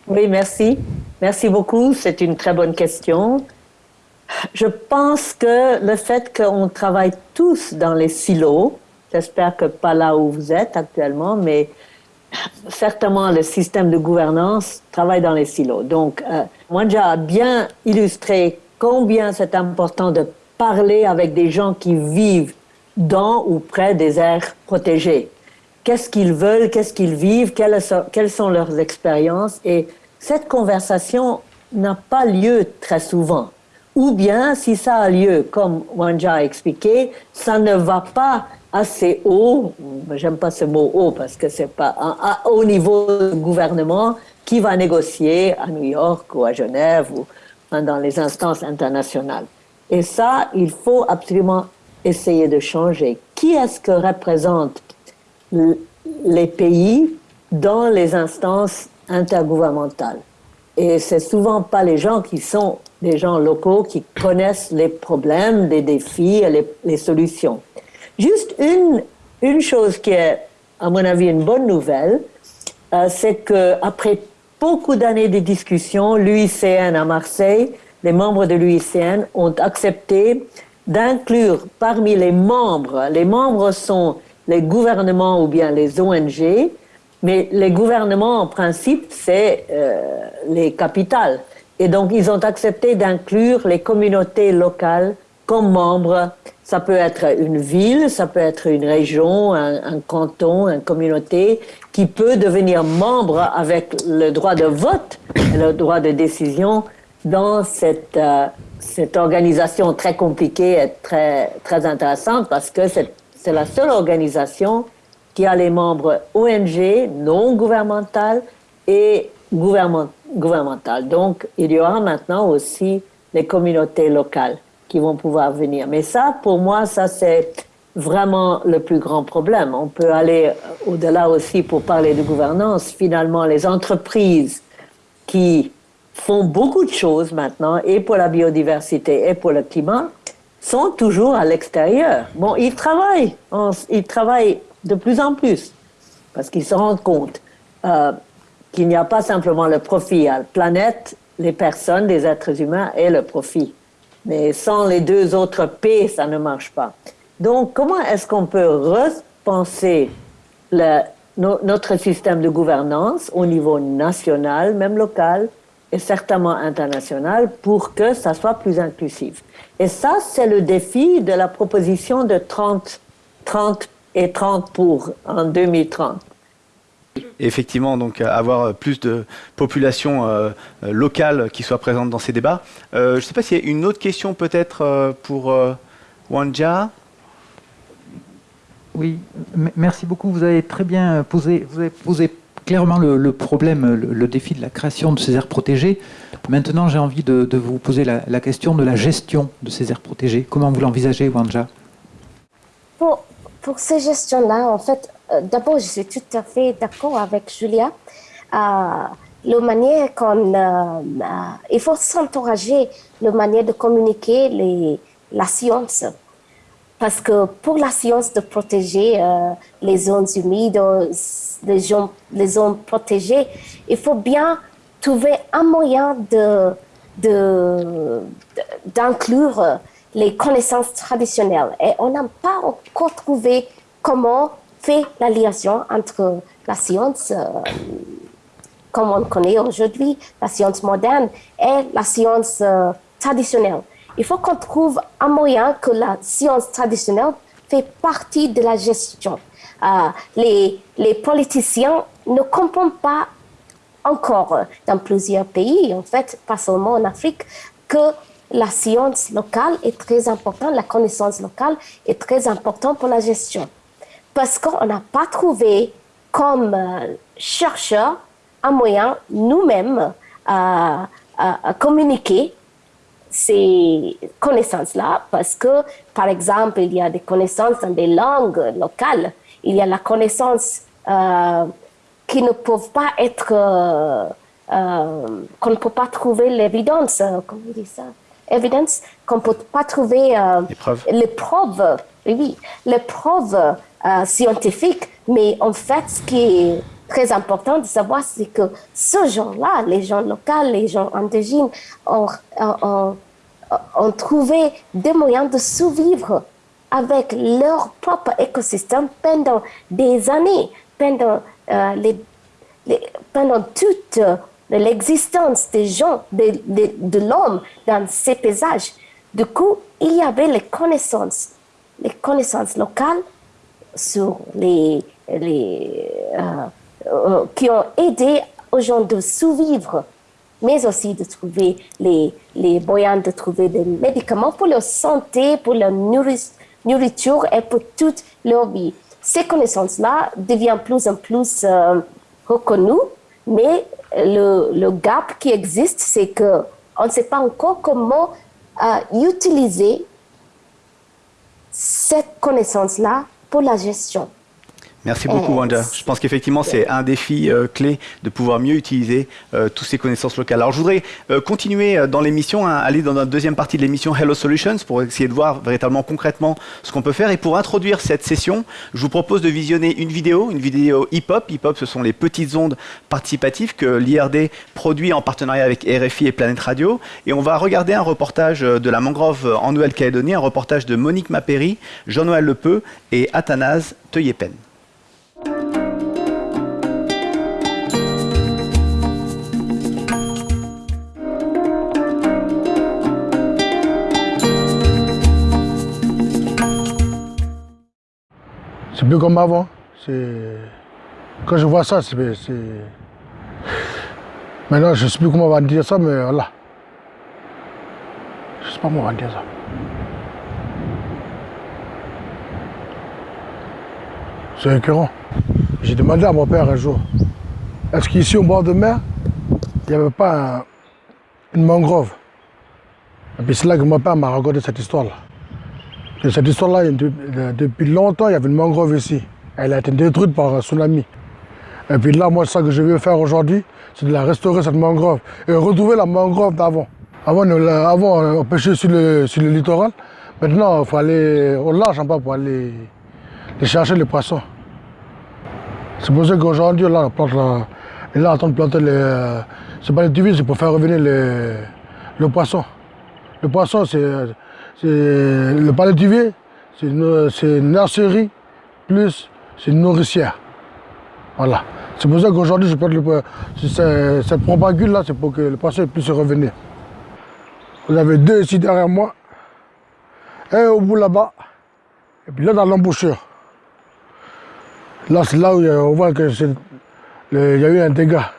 Oui, merci. Merci beaucoup. C'est une très bonne question. Je pense que le fait qu'on travaille tous dans les silos, j'espère que pas là où vous êtes actuellement, mais certainement le système de gouvernance travaille dans les silos. Donc, euh, j'ai bien illustré combien c'est important de parler avec des gens qui vivent dans ou près des aires protégées qu'est-ce qu'ils veulent, qu'est-ce qu'ils vivent, quelles sont, leurs expériences. Et cette conversation n'a pas lieu très souvent. Ou bien, si ça a lieu, comme Wanja a expliqué, ça ne va pas assez haut, j'aime pas ce mot haut parce que c'est pas au niveau du gouvernement qui va négocier à New York ou à Genève ou dans les instances internationales. Et ça, il faut absolument essayer de changer. Qui est-ce que représente les pays dans les instances intergouvernementales. Et c'est souvent pas les gens qui sont des gens locaux qui connaissent les problèmes, les défis et les, solutions. Juste une, une chose qui est, à mon avis, une bonne nouvelle, euh, c'est que après beaucoup d'années de discussions, l'UICN à Marseille, les membres de l'UICN ont accepté d'inclure parmi les membres, les membres sont les gouvernements ou bien les ONG, mais les gouvernements, en principe, c'est euh, les capitales. Et donc, ils ont accepté d'inclure les communautés locales comme membres. Ça peut être une ville, ça peut être une région, un, canton, une communauté qui peut devenir membre avec le droit de vote et le droit de décision dans cette, euh, cette organisation très compliquée et très, très intéressante parce que c'est c'est la seule organisation qui a les membres ONG, non gouvernementales et gouvernementales. Donc, il y aura maintenant aussi les communautés locales qui vont pouvoir venir. Mais ça, pour moi, ça c'est vraiment le plus grand problème. On peut aller au-delà aussi pour parler de gouvernance. Finalement, les entreprises qui font beaucoup de choses maintenant, et pour la biodiversité et pour le climat, sont toujours à l'extérieur. Bon, ils travaillent, ils travaillent de plus en plus, parce qu'ils se rendent compte euh, qu'il n'y a pas simplement le profit à la planète, les personnes, les êtres humains et le profit. Mais sans les deux autres P, ça ne marche pas. Donc, comment est-ce qu'on peut repenser notre système de gouvernance au niveau national, même local, et certainement international, pour que ça soit plus inclusif? Et ça, c'est le défi de la proposition de 30, 30 et 30 pour en 2030. Effectivement, donc avoir plus de population euh, locale qui soit présente dans ces débats. Euh, je ne sais pas s'il y a une autre question peut-être euh, pour Wanja. Oui, merci beaucoup. Vous avez très bien posé, vous avez posé clairement le, problème, le, défi de la création de ces aires protégées. Maintenant, j'ai envie de, vous poser la, question de la gestion de ces aires protégées. Comment vous l'envisagez, Wanja? Pour, ces gestions-là, en fait, euh, d'abord, je suis tout à fait d'accord avec Julia. Euh, la manière qu'on... Euh, il faut s'encourager la manière de communiquer la science parce que pour la science de protéger euh, les zones humides, les zones, les zones protégées, il faut bien trouver un moyen de, d'inclure les connaissances traditionnelles. Et on n'a pas encore trouvé comment faire la liaison entre la science, euh, comme on connaît aujourd'hui, la science moderne, et la science euh, traditionnelle. Il faut qu'on trouve un moyen que la science traditionnelle fait partie de la gestion. Euh, les, les politiciens ne comprennent pas encore dans plusieurs pays, en fait, pas seulement en Afrique, que la science locale est très importante, la connaissance locale est très importante pour la gestion. Parce qu'on n'a pas trouvé comme euh, chercheurs un moyen nous-mêmes à, à communiquer ces connaissances-là parce que, par exemple, il y a des connaissances dans des langues locales, il y a la connaissance euh, qui ne peuvent pas être, euh, euh, qu'on ne peut pas trouver l'évidence, comment on dit ça Évidence, qu'on ne peut pas trouver les preuves, oui, les preuves scientifiques, mais en fait, ce qui est très important de savoir, c'est que ce gens-là, les gens locaux, les gens indigènes, ont, ont, ont trouvé des moyens de survivre avec leur propre écosystème pendant des années, pendant, euh, pendant toute l'existence des gens, de, l'homme dans ces paysages. Du coup, il y avait les connaissances, les connaissances locales sur les, euh, euh, qui ont aidé aux gens de survivre mais aussi de trouver les, les moyens de trouver des médicaments pour leur santé, pour leur nourriture et pour toute leur vie. Ces connaissances-là deviennent plus en plus euh, reconnues, mais le, le, gap qui existe, c'est qu'on ne sait pas encore comment euh, utiliser cette connaissance-là pour la gestion. Merci beaucoup, Wanda. Je pense qu'effectivement, c'est un défi euh, clé de pouvoir mieux utiliser euh, toutes ces connaissances locales. Alors, je voudrais euh, continuer dans l'émission, hein, aller dans notre deuxième partie de l'émission Hello Solutions pour essayer de voir véritablement concrètement ce qu'on peut faire. Et pour introduire cette session, je vous propose de visionner une vidéo, une vidéo hip-hop. Hip-hop, ce sont les petites ondes participatives que l'IRD produit en partenariat avec RFI et Planète Radio. Et on va regarder un reportage de la mangrove en Nouvelle-Calédonie, un reportage de Monique Mapéry, Jean-Noël Lepeu et Athanase Teuyepen. C'est plus comme avant. Quand je vois ça, c'est... Maintenant, je ne sais plus comment on va dire ça, mais voilà. Je ne sais pas comment on va dire ça. C'est écœurant. J'ai demandé à mon père un jour, est-ce qu'ici au bord de mer, il n'y avait pas une mangrove? Et puis c'est là que mon père m'a raconté cette histoire-là. Cette histoire-là, depuis longtemps, il y avait une mangrove ici. Elle a été détruite par un tsunami. Et puis là, moi, ça que je veux faire aujourd'hui, c'est de la restaurer, cette mangrove, et retrouver la mangrove d'avant. Avant, on pêchait sur le, sur le littoral. Maintenant, il faut aller au large en bas pour aller, chercher les poissons. C'est pour ça qu'aujourd'hui, là, on plante là, et là, en train de planter les. C'est pas les tuviers, c'est pour faire revenir les, le poisson. Le poisson, c'est. Le palais tuvier, c'est une, nurserie plus c'est une nourricière. Voilà. C'est pour ça qu'aujourd'hui, je le, cette propagule là, c'est pour que le poisson puisse revenir. Vous avez deux ici derrière moi, un au bout là-bas, et puis là dans l'embouchure. Là, c'est là où on voit que il y a eu un dégât,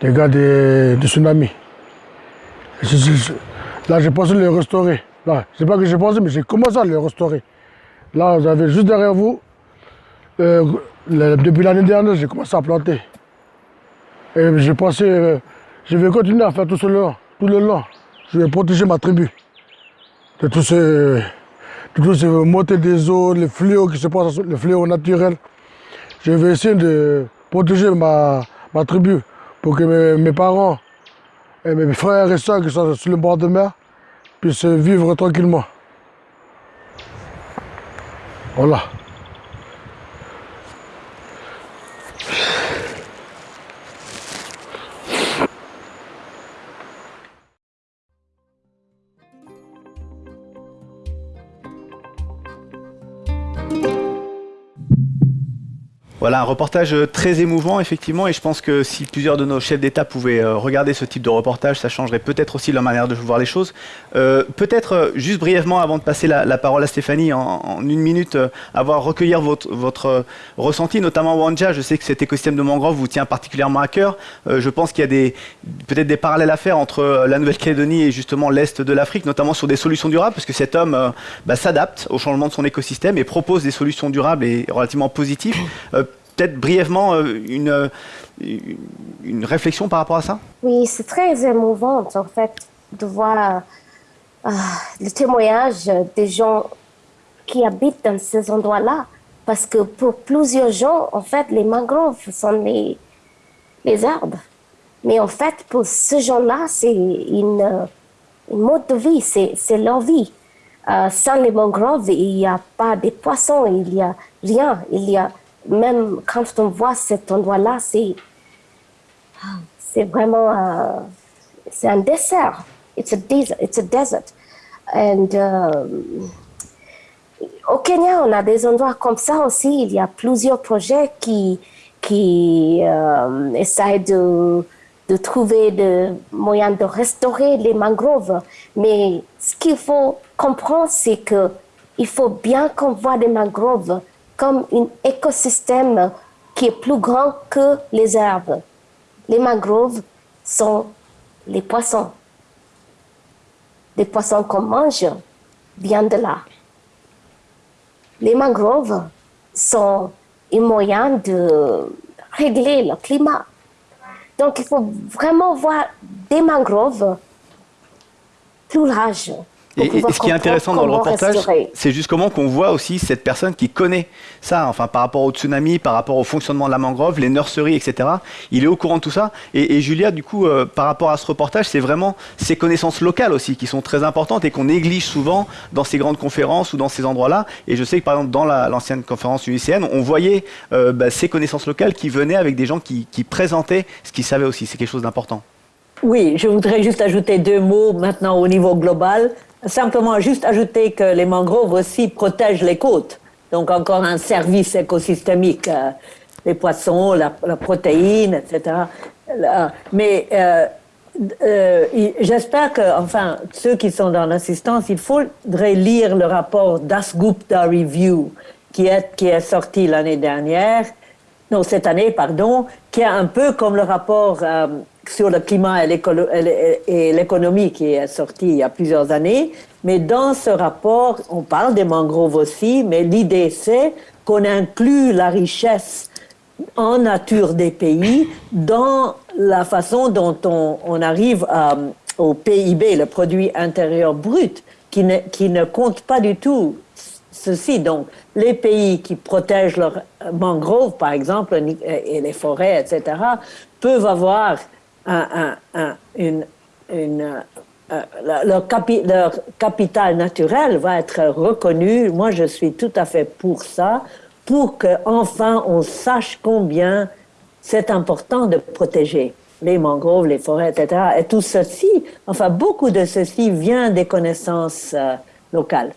dégât de tsunami. Là, j'ai pensé le restaurer. Là, c'est pas que j'ai pensé, mais j'ai commencé à le restaurer. Là, vous avez juste derrière vous, euh, depuis l'année dernière, j'ai commencé à planter. Et j'ai pensé, euh, je vais continuer à faire tout cela, tout le long. Je vais protéger ma tribu de tous ces, de tous ces montées des eaux, les fléaux qui se passent, les fléaux naturels. Je vais essayer de protéger ma, ma tribu pour que mes, parents et mes frères et soeurs qui sont sur le bord de mer puissent vivre tranquillement. Voilà. Voilà, un reportage euh, très émouvant, effectivement, et je pense que si plusieurs de nos chefs d'État pouvaient euh, regarder ce type de reportage, ça changerait peut-être aussi leur manière de voir les choses. Euh, peut-être, juste brièvement, avant de passer la, parole à Stéphanie, en, une minute, avoir recueillir votre, votre ressenti, notamment Wanja, je sais que cet écosystème de mangrove vous tient particulièrement à cœur. je pense qu'il y a peut-être des parallèles à faire entre la Nouvelle-Calédonie et justement l'Est de l'Afrique, notamment sur des solutions durables, parce que cet homme bah, s'adapte au changement de son écosystème et propose des solutions durables et relativement positives peut-être brièvement euh, une, euh, une réflexion par rapport à ça? Oui, c'est très émouvant en fait de voir euh, le témoignage des gens qui habitent dans ces endroits-là. Parce que pour plusieurs gens, en fait, les mangroves sont les, les arbres. Mais en fait, pour ces gens-là, c'est une, une, mode de vie, c'est leur vie. sans les mangroves, il n'y a pas de poissons, il n'y a rien. Il y a même quand on voit cet endroit-là, c'est c'est vraiment euh, c'est un désert. It's a desert. It's a desert. And euh, au Kenya, on a des endroits comme ça aussi. Il y a plusieurs projets qui qui euh, essayent de de trouver des moyens de restaurer les mangroves. Mais ce qu'il faut comprendre, c'est que il faut bien qu'on voit des mangroves comme un écosystème qui est plus grand que les herbes. Les mangroves sont les poissons. Les poissons qu'on mange viennent de là. Les mangroves sont un moyen de régler le climat. Donc il faut vraiment voir des mangroves plus larges et, ce qui est intéressant dans le reportage, c'est juste comment qu'on voit aussi cette personne qui connaît ça, enfin par rapport au tsunami, par rapport au fonctionnement de la mangrove, les nurseries, etc. Il est au courant de tout ça. Et, Julia, du coup, euh, par rapport à ce reportage, c'est vraiment ces connaissances locales aussi qui sont très importantes et qu'on néglige souvent dans ces grandes conférences ou dans ces endroits-là. Et je sais que par exemple dans l'ancienne conférence UICN, on voyait euh, bah, ces connaissances locales qui venaient avec des gens qui, qui présentaient ce qu'ils savaient aussi. C'est quelque chose d'important. Oui, je voudrais juste ajouter deux mots maintenant au niveau global. Simplement juste ajouter que les mangroves aussi protègent les côtes. Donc encore un service écosystémique, euh, les poissons, la, protéine, etc. mais euh, euh, j'espère que, enfin, ceux qui sont dans l'assistance, il faudrait lire le rapport d'Asgupta Review qui est, qui est sorti l'année dernière, non, cette année, pardon, qui est un peu comme le rapport sur le climat et l'économie qui est sorti il y a plusieurs années. Mais dans ce rapport, on parle des mangroves aussi, mais l'idée c'est qu'on inclut la richesse en nature des pays dans la façon dont on, arrive au PIB, le produit intérieur brut, qui ne, qui ne compte pas du tout ceci. Donc, les pays qui protègent leurs mangroves, par exemple, et les forêts, etc., peuvent avoir un, une, euh, leur, leur, capital naturel va être reconnu. Moi, je suis tout à fait pour ça, pour qu'enfin on sache combien c'est important de protéger les mangroves, les forêts, etc. Et tout ceci, enfin, beaucoup de ceci vient des connaissances euh, locales.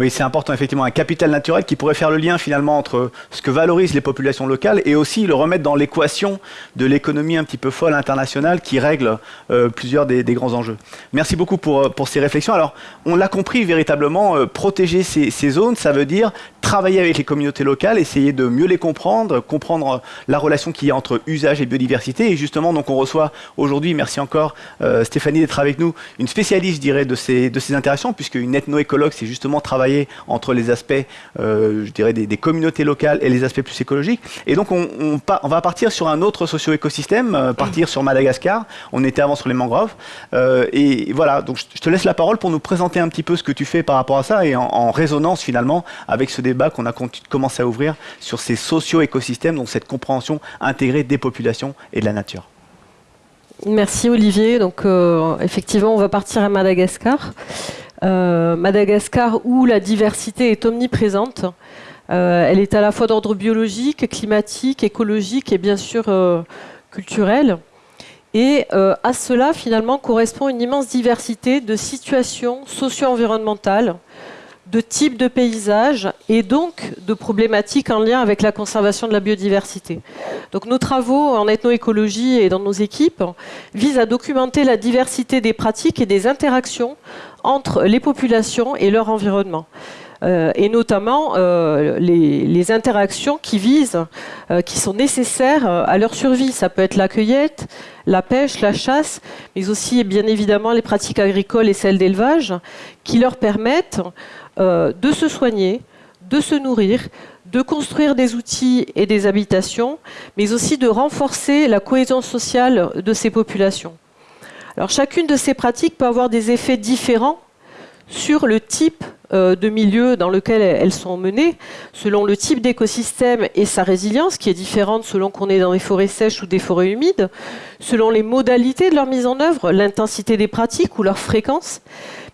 Oui, c'est important, effectivement, un capital naturel qui pourrait faire le lien finalement entre ce que valorisent les populations locales et aussi le remettre dans l'équation de l'économie un petit peu folle internationale qui règle euh, plusieurs des, grands enjeux. Merci beaucoup pour, euh, pour ces réflexions. Alors, on l'a compris véritablement, euh, protéger ces, zones, ça veut dire travailler avec les communautés locales, essayer de mieux les comprendre, comprendre la relation qu'il y a entre usage et biodiversité. Et justement, donc on reçoit aujourd'hui, merci encore Stéphanie d'être avec nous, une spécialiste, je dirais, de ces, de ces interactions, puisque une ethnoécologue, c'est justement travailler entre les aspects, euh, je dirais, des, communautés locales et les aspects plus écologiques. Et donc, on, va partir sur un autre socio-écosystème, euh, partir sur Madagascar. On était avant sur les mangroves. Euh, et voilà, donc je te laisse la parole pour nous présenter un petit peu ce que tu fais par rapport à ça et en, résonance finalement avec ce débat qu'on a commencé à ouvrir sur ces socio-écosystèmes, donc cette compréhension intégrée des populations et de la nature. Merci Olivier. Donc effectivement, on va partir à Madagascar. Euh, Madagascar où la diversité est omniprésente. Euh, elle est à la fois d'ordre biologique, climatique, écologique et bien sûr euh, culturel. Et à cela, finalement, correspond une immense diversité de situations socio-environnementales, de types de paysages et donc de problématiques en lien avec la conservation de la biodiversité. Donc nos travaux en ethnoécologie et dans nos équipes visent à documenter la diversité des pratiques et des interactions entre les populations et leur environnement. Euh, et notamment euh, les, interactions qui visent, euh, qui sont nécessaires à leur survie. Ça peut être la cueillette, la pêche, la chasse, mais aussi bien évidemment les pratiques agricoles et celles d'élevage, qui leur permettent de se soigner, de se nourrir, de construire des outils et des habitations, mais aussi de renforcer la cohésion sociale de ces populations. Alors chacune de ces pratiques peut avoir des effets différents sur le type euh, de milieu dans lequel elles sont menées, selon le type d'écosystème et sa résilience, qui est différente selon qu'on est dans des forêts sèches ou des forêts humides, selon les modalités de leur mise en œuvre, l'intensité des pratiques ou leur fréquence,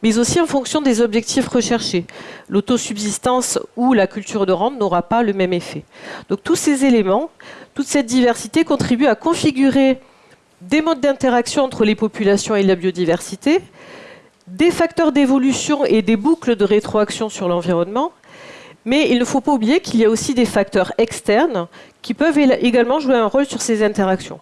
mais aussi en fonction des objectifs recherchés. L'autosubsistance ou la culture de rente n'aura pas le même effet. Donc tous ces éléments, toute cette diversité contribue à configurer des modes d'interaction entre les populations et la biodiversité, des facteurs d'évolution et des boucles de rétroaction sur l'environnement, mais il ne faut pas oublier qu'il y a aussi des facteurs externes qui peuvent également jouer un rôle sur ces interactions.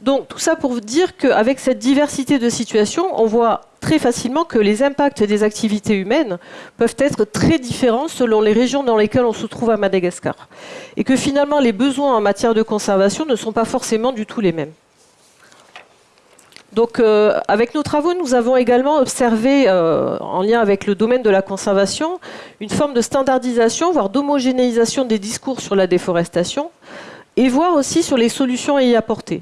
Donc tout ça pour dire qu'avec cette diversité de situations, on voit très facilement que les impacts des activités humaines peuvent être très différents selon les régions dans lesquelles on se trouve à Madagascar. Et que finalement les besoins en matière de conservation ne sont pas forcément du tout les mêmes. Donc, euh, avec nos travaux, nous avons également observé, euh, en lien avec le domaine de la conservation, une forme de standardisation, voire d'homogénéisation des discours sur la déforestation, et voir aussi sur les solutions à y apporter.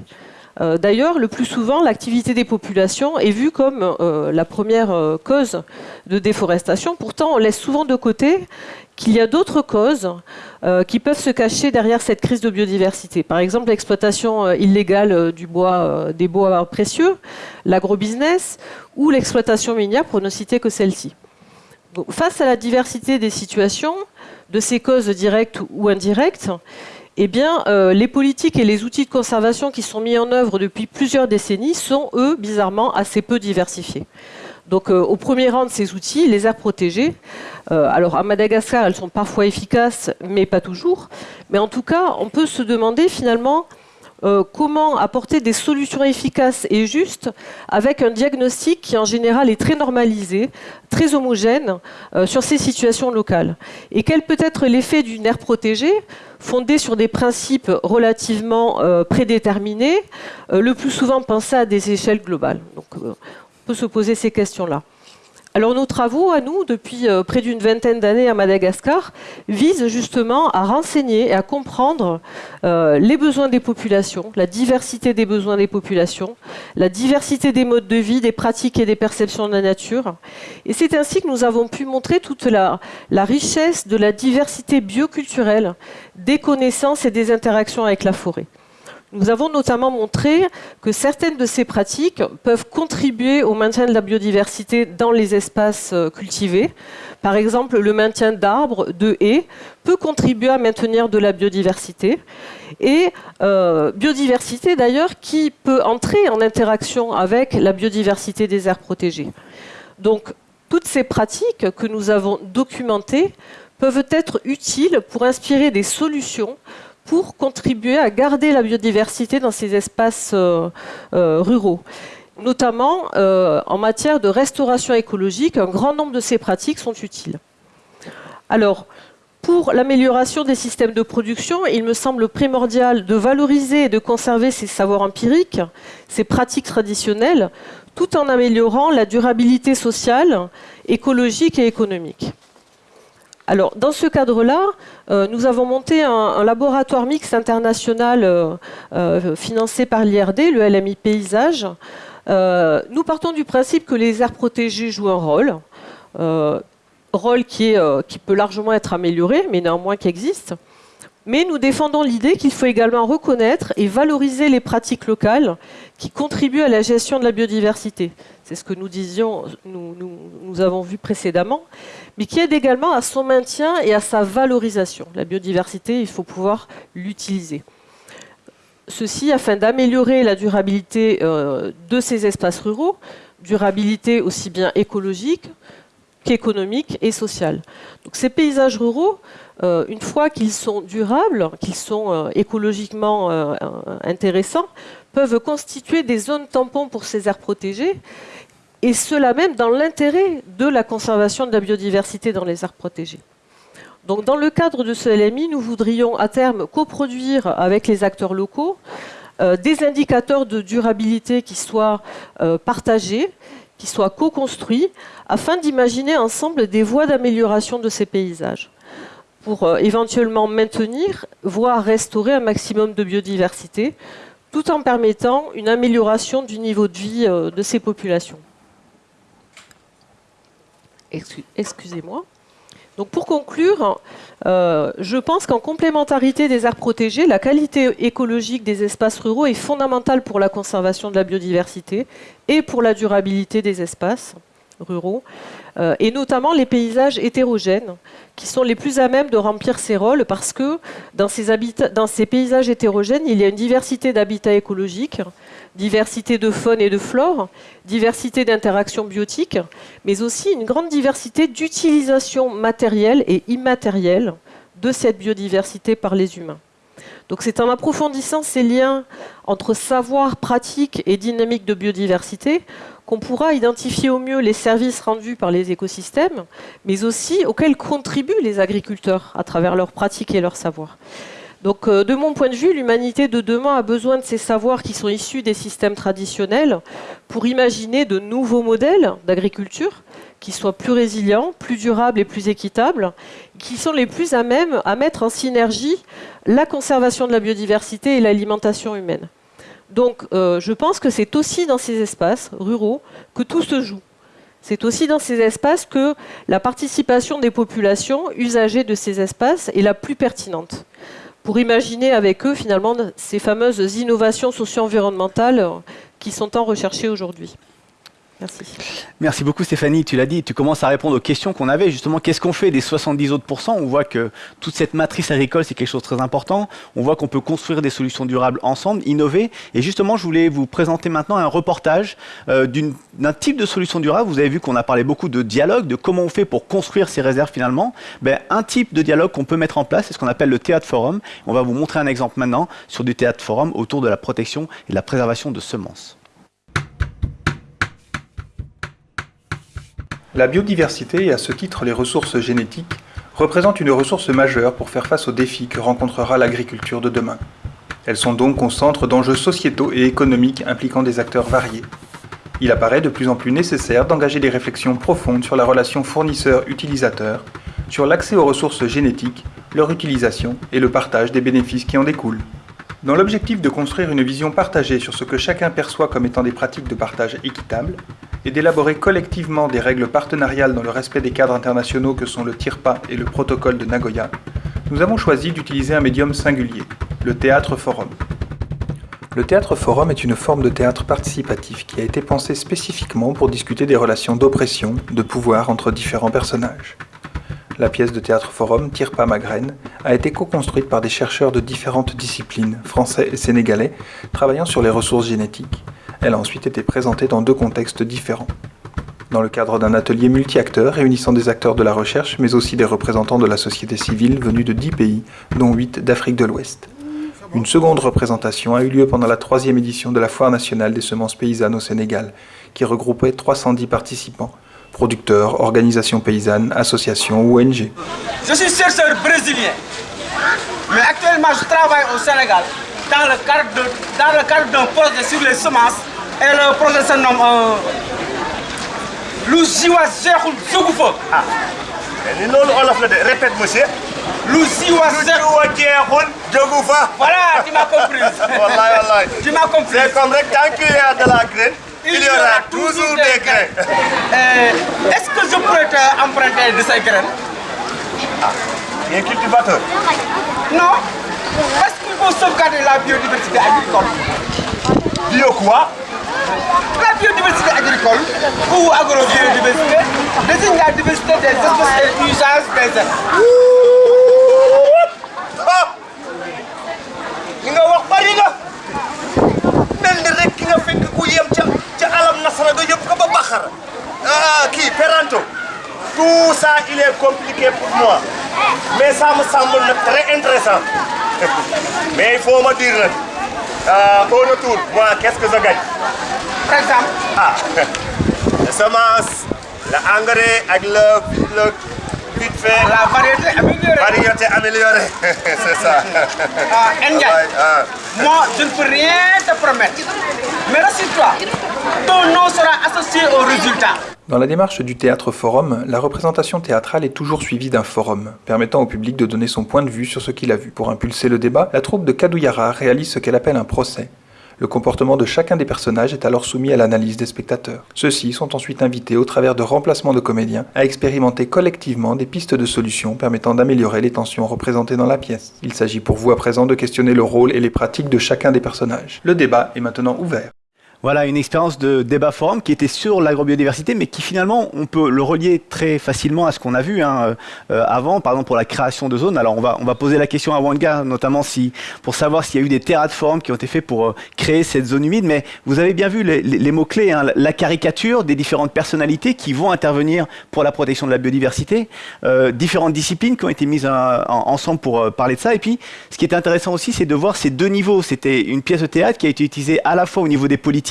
Euh, d'ailleurs, le plus souvent, l'activité des populations est vue comme la première cause de déforestation. Pourtant, on laisse souvent de côté qu'il y a d'autres causes euh, qui peuvent se cacher derrière cette crise de biodiversité. Par exemple, l'exploitation euh, illégale euh, du bois, des bois précieux, l'agrobusiness ou l'exploitation minière, pour ne citer que celle-ci. Face à la diversité des situations, de ces causes directes ou indirectes, eh les politiques et les outils de conservation qui sont mis en œuvre depuis plusieurs décennies sont, eux, bizarrement, assez peu diversifiés. Donc, au premier rang de ces outils, les aires protégées, euh, alors à Madagascar, elles sont parfois efficaces, mais pas toujours. Mais en tout cas, on peut se demander finalement euh, comment apporter des solutions efficaces et justes avec un diagnostic qui en général est très normalisé, très homogène euh, sur ces situations locales. Et quel peut être l'effet d'une aire protégée fondée sur des principes relativement prédéterminés, le plus souvent pensés à des échelles globales? Peut se poser ces questions-là. Alors nos travaux, à nous, depuis euh, près d'une vingtaine d'années à Madagascar, visent justement à renseigner et à comprendre euh, les besoins des populations, la diversité des besoins des populations, la diversité des modes de vie, des pratiques et des perceptions de la nature. Et c'est ainsi que nous avons pu montrer toute la, la richesse de la diversité bioculturelle, des connaissances et des interactions avec la forêt. Nous avons notamment montré que certaines de ces pratiques peuvent contribuer au maintien de la biodiversité dans les espaces euh, cultivés. Par exemple, le maintien d'arbres, de haies, peut contribuer à maintenir de la biodiversité. Et euh, biodiversité d'ailleurs qui peut entrer en interaction avec la biodiversité des aires protégées. Donc, toutes ces pratiques que nous avons documentées peuvent être utiles pour inspirer des solutions pour contribuer à garder la biodiversité dans ces espaces euh, euh, ruraux. Notamment euh, en matière de restauration écologique, un grand nombre de ces pratiques sont utiles. Alors, pour l'amélioration des systèmes de production, il me semble primordial de valoriser et de conserver ces savoirs empiriques, ces pratiques traditionnelles, tout en améliorant la durabilité sociale, écologique et économique. Alors, dans ce cadre-là, euh, nous avons monté un, laboratoire mixte international euh, euh, financé par l'IRD, le LMI Paysage. nous partons du principe que les aires protégées jouent un rôle, rôle qui, qui, peut largement être amélioré, mais néanmoins qui existe. Mais nous défendons l'idée qu'il faut également reconnaître et valoriser les pratiques locales qui contribuent à la gestion de la biodiversité. C'est ce que nous disions, nous, avons vu précédemment, mais qui aide également à son maintien et à sa valorisation. La biodiversité, il faut pouvoir l'utiliser. Ceci afin d'améliorer la durabilité euh, de ces espaces ruraux, durabilité aussi bien écologique qu'économique et sociale. Donc ces paysages ruraux, euh, une fois qu'ils sont durables, qu'ils sont euh, écologiquement intéressants, peuvent constituer des zones tampons pour ces aires protégées et cela même dans l'intérêt de la conservation de la biodiversité dans les aires protégées. Donc, dans le cadre de ce LMI, nous voudrions à terme coproduire avec les acteurs locaux euh, des indicateurs de durabilité qui soient euh, partagés, qui soient co-construits, afin d'imaginer ensemble des voies d'amélioration de ces paysages, pour euh, éventuellement maintenir, voire restaurer un maximum de biodiversité, tout en permettant une amélioration du niveau de vie de ces populations. Excusez-moi. Donc pour conclure, euh, je pense qu'en complémentarité des aires protégées, la qualité écologique des espaces ruraux est fondamentale pour la conservation de la biodiversité et pour la durabilité des espaces ruraux, euh, et notamment les paysages hétérogènes, qui sont les plus à même de remplir ces rôles, parce que dans ces, dans ces paysages hétérogènes, il y a une diversité d'habitats écologiques, diversité de faune et de flore, diversité d'interactions biotiques, mais aussi une grande diversité d'utilisation matérielle et immatérielle de cette biodiversité par les humains. Donc c'est en approfondissant ces liens entre savoir, pratique et dynamique de biodiversité qu'on pourra identifier au mieux les services rendus par les écosystèmes, mais aussi auxquels contribuent les agriculteurs à travers leurs pratiques et leurs savoirs. Donc, euh, de mon point de vue, l'humanité de demain a besoin de ces savoirs qui sont issus des systèmes traditionnels pour imaginer de nouveaux modèles d'agriculture qui soient plus résilients, plus durables et plus équitables, qui sont les plus à même à mettre en synergie la conservation de la biodiversité et l'alimentation humaine. Donc, euh, je pense que c'est aussi dans ces espaces ruraux que tout se joue. C'est aussi dans ces espaces que la participation des populations usagées de ces espaces est la plus pertinente pour imaginer avec eux finalement ces fameuses innovations socio-environnementales qui sont tant recherchées aujourd'hui. Merci. Merci beaucoup Stéphanie, tu l'as dit, tu commences à répondre aux questions qu'on avait. Justement, qu'est-ce qu'on fait des 70 autres pourcents On voit que toute cette matrice agricole, c'est quelque chose de très important. On voit qu'on peut construire des solutions durables ensemble, innover. Et justement, je voulais vous présenter maintenant un reportage euh, d'un type de solution durable. Vous avez vu qu'on a parlé beaucoup de dialogue, de comment on fait pour construire ces réserves finalement. Ben, un type de dialogue qu'on peut mettre en place, c'est ce qu'on appelle le théâtre forum. On va vous montrer un exemple maintenant sur du théâtre forum autour de la protection et de la préservation de semences. La biodiversité, et à ce titre les ressources génétiques, représentent une ressource majeure pour faire face aux défis que rencontrera l'agriculture de demain. Elles sont donc au centre d'enjeux sociétaux et économiques impliquant des acteurs variés. Il apparaît de plus en plus nécessaire d'engager des réflexions profondes sur la relation fournisseur-utilisateur, sur l'accès aux ressources génétiques, leur utilisation et le partage des bénéfices qui en découlent. Dans l'objectif de construire une vision partagée sur ce que chacun perçoit comme étant des pratiques de partage équitables, et d'élaborer collectivement des règles partenariales dans le respect des cadres internationaux que sont le TIRPA et le protocole de Nagoya, nous avons choisi d'utiliser un médium singulier, le théâtre forum. Le théâtre forum est une forme de théâtre participatif qui a été pensé spécifiquement pour discuter des relations d'oppression, de pouvoir entre différents personnages. La pièce de théâtre forum Tire pas ma graine a été co-construite par des chercheurs de différentes disciplines, français et sénégalais, travaillant sur les ressources génétiques. Elle a ensuite été présentée dans deux contextes différents. Dans le cadre d'un atelier multi-acteurs réunissant des acteurs de la recherche, mais aussi des représentants de la société civile venus de 10 pays, dont 8 d'Afrique de l'Ouest. Une seconde représentation a eu lieu pendant la troisième édition de la Foire nationale des semences paysannes au Sénégal, qui regroupait 310 participants, producteurs, organisations paysannes, associations ou ONG. Je suis chercheur brésilien, mais actuellement je travaille au Sénégal dans le cadre d'un projet sur les semences et le projet se nomme Louziwa Cheikhoul Zougoufa. Ah, répète monsieur. Cheikhoul Zougoufa. Voilà, tu m'as compris. Tu m'as compris. C'est comme tant qu'il y a de la graine, il, y aura toujours des graines. Euh, Est-ce que je pourrais emprunter de ces graines? Ah, un cultivateur? Non, parce qu'il faut sauvegarder la biodiversité agricole. Bio quoi La biodiversité agricole ou agro-biodiversité désigne la diversité des espèces et usages des li nga wax bari na mel ni rek ki nga fekk ku yem ca ca alam nasara nga yëpp ko ba baxara ah kii peranto tout ça il est compliqué pour moi mais ça me semble très intéressant mais il faut me dire euh, au retour moi qu'est-ce que je gagne? Par exemple ah la semence l'engrais ak le le vite fait La variété améliorée. variété améliorée c'est ça Ah, Ndiaye, ah. moi je ne peux rien te promettre. Mais rassure-toi, ton nom sera associé au résultat. Dans la démarche du théâtre forum, la représentation théâtrale est toujours suivie d'un forum, permettant au public de donner son point de vue sur ce qu'il a vu. Pour impulser le débat, la troupe de Kadouyara réalise ce qu'elle appelle un procès. Le comportement de chacun des personnages est alors soumis à l'analyse des spectateurs. Ceux-ci sont ensuite invités, au travers de remplacements de comédiens, à expérimenter collectivement des pistes de solutions permettant d'améliorer les tensions représentées dans la pièce. Il s'agit pour vous à présent de questionner le rôle et les pratiques de chacun des personnages. Le débat est maintenant ouvert. Voilà une expérience de débat forum qui était sur l'agrobiodiversité, mais qui finalement, on peut le relier très facilement à ce qu'on a vu hein, euh, avant, par exemple pour la création de zones. Alors on va, on va poser la question à Wanga, notamment si, pour savoir s'il y a eu des terrains de forum qui ont été faits pour euh, créer cette zone humide, mais vous avez bien vu les, mots-clés, hein, la caricature des différentes personnalités qui vont intervenir pour la protection de la biodiversité, euh, différentes disciplines qui ont été mises en- ensemble pour parler de ça. Et puis, ce qui est intéressant aussi, c'est de voir ces deux niveaux. C'était une pièce de théâtre qui a été utilisée à la fois au niveau des politiques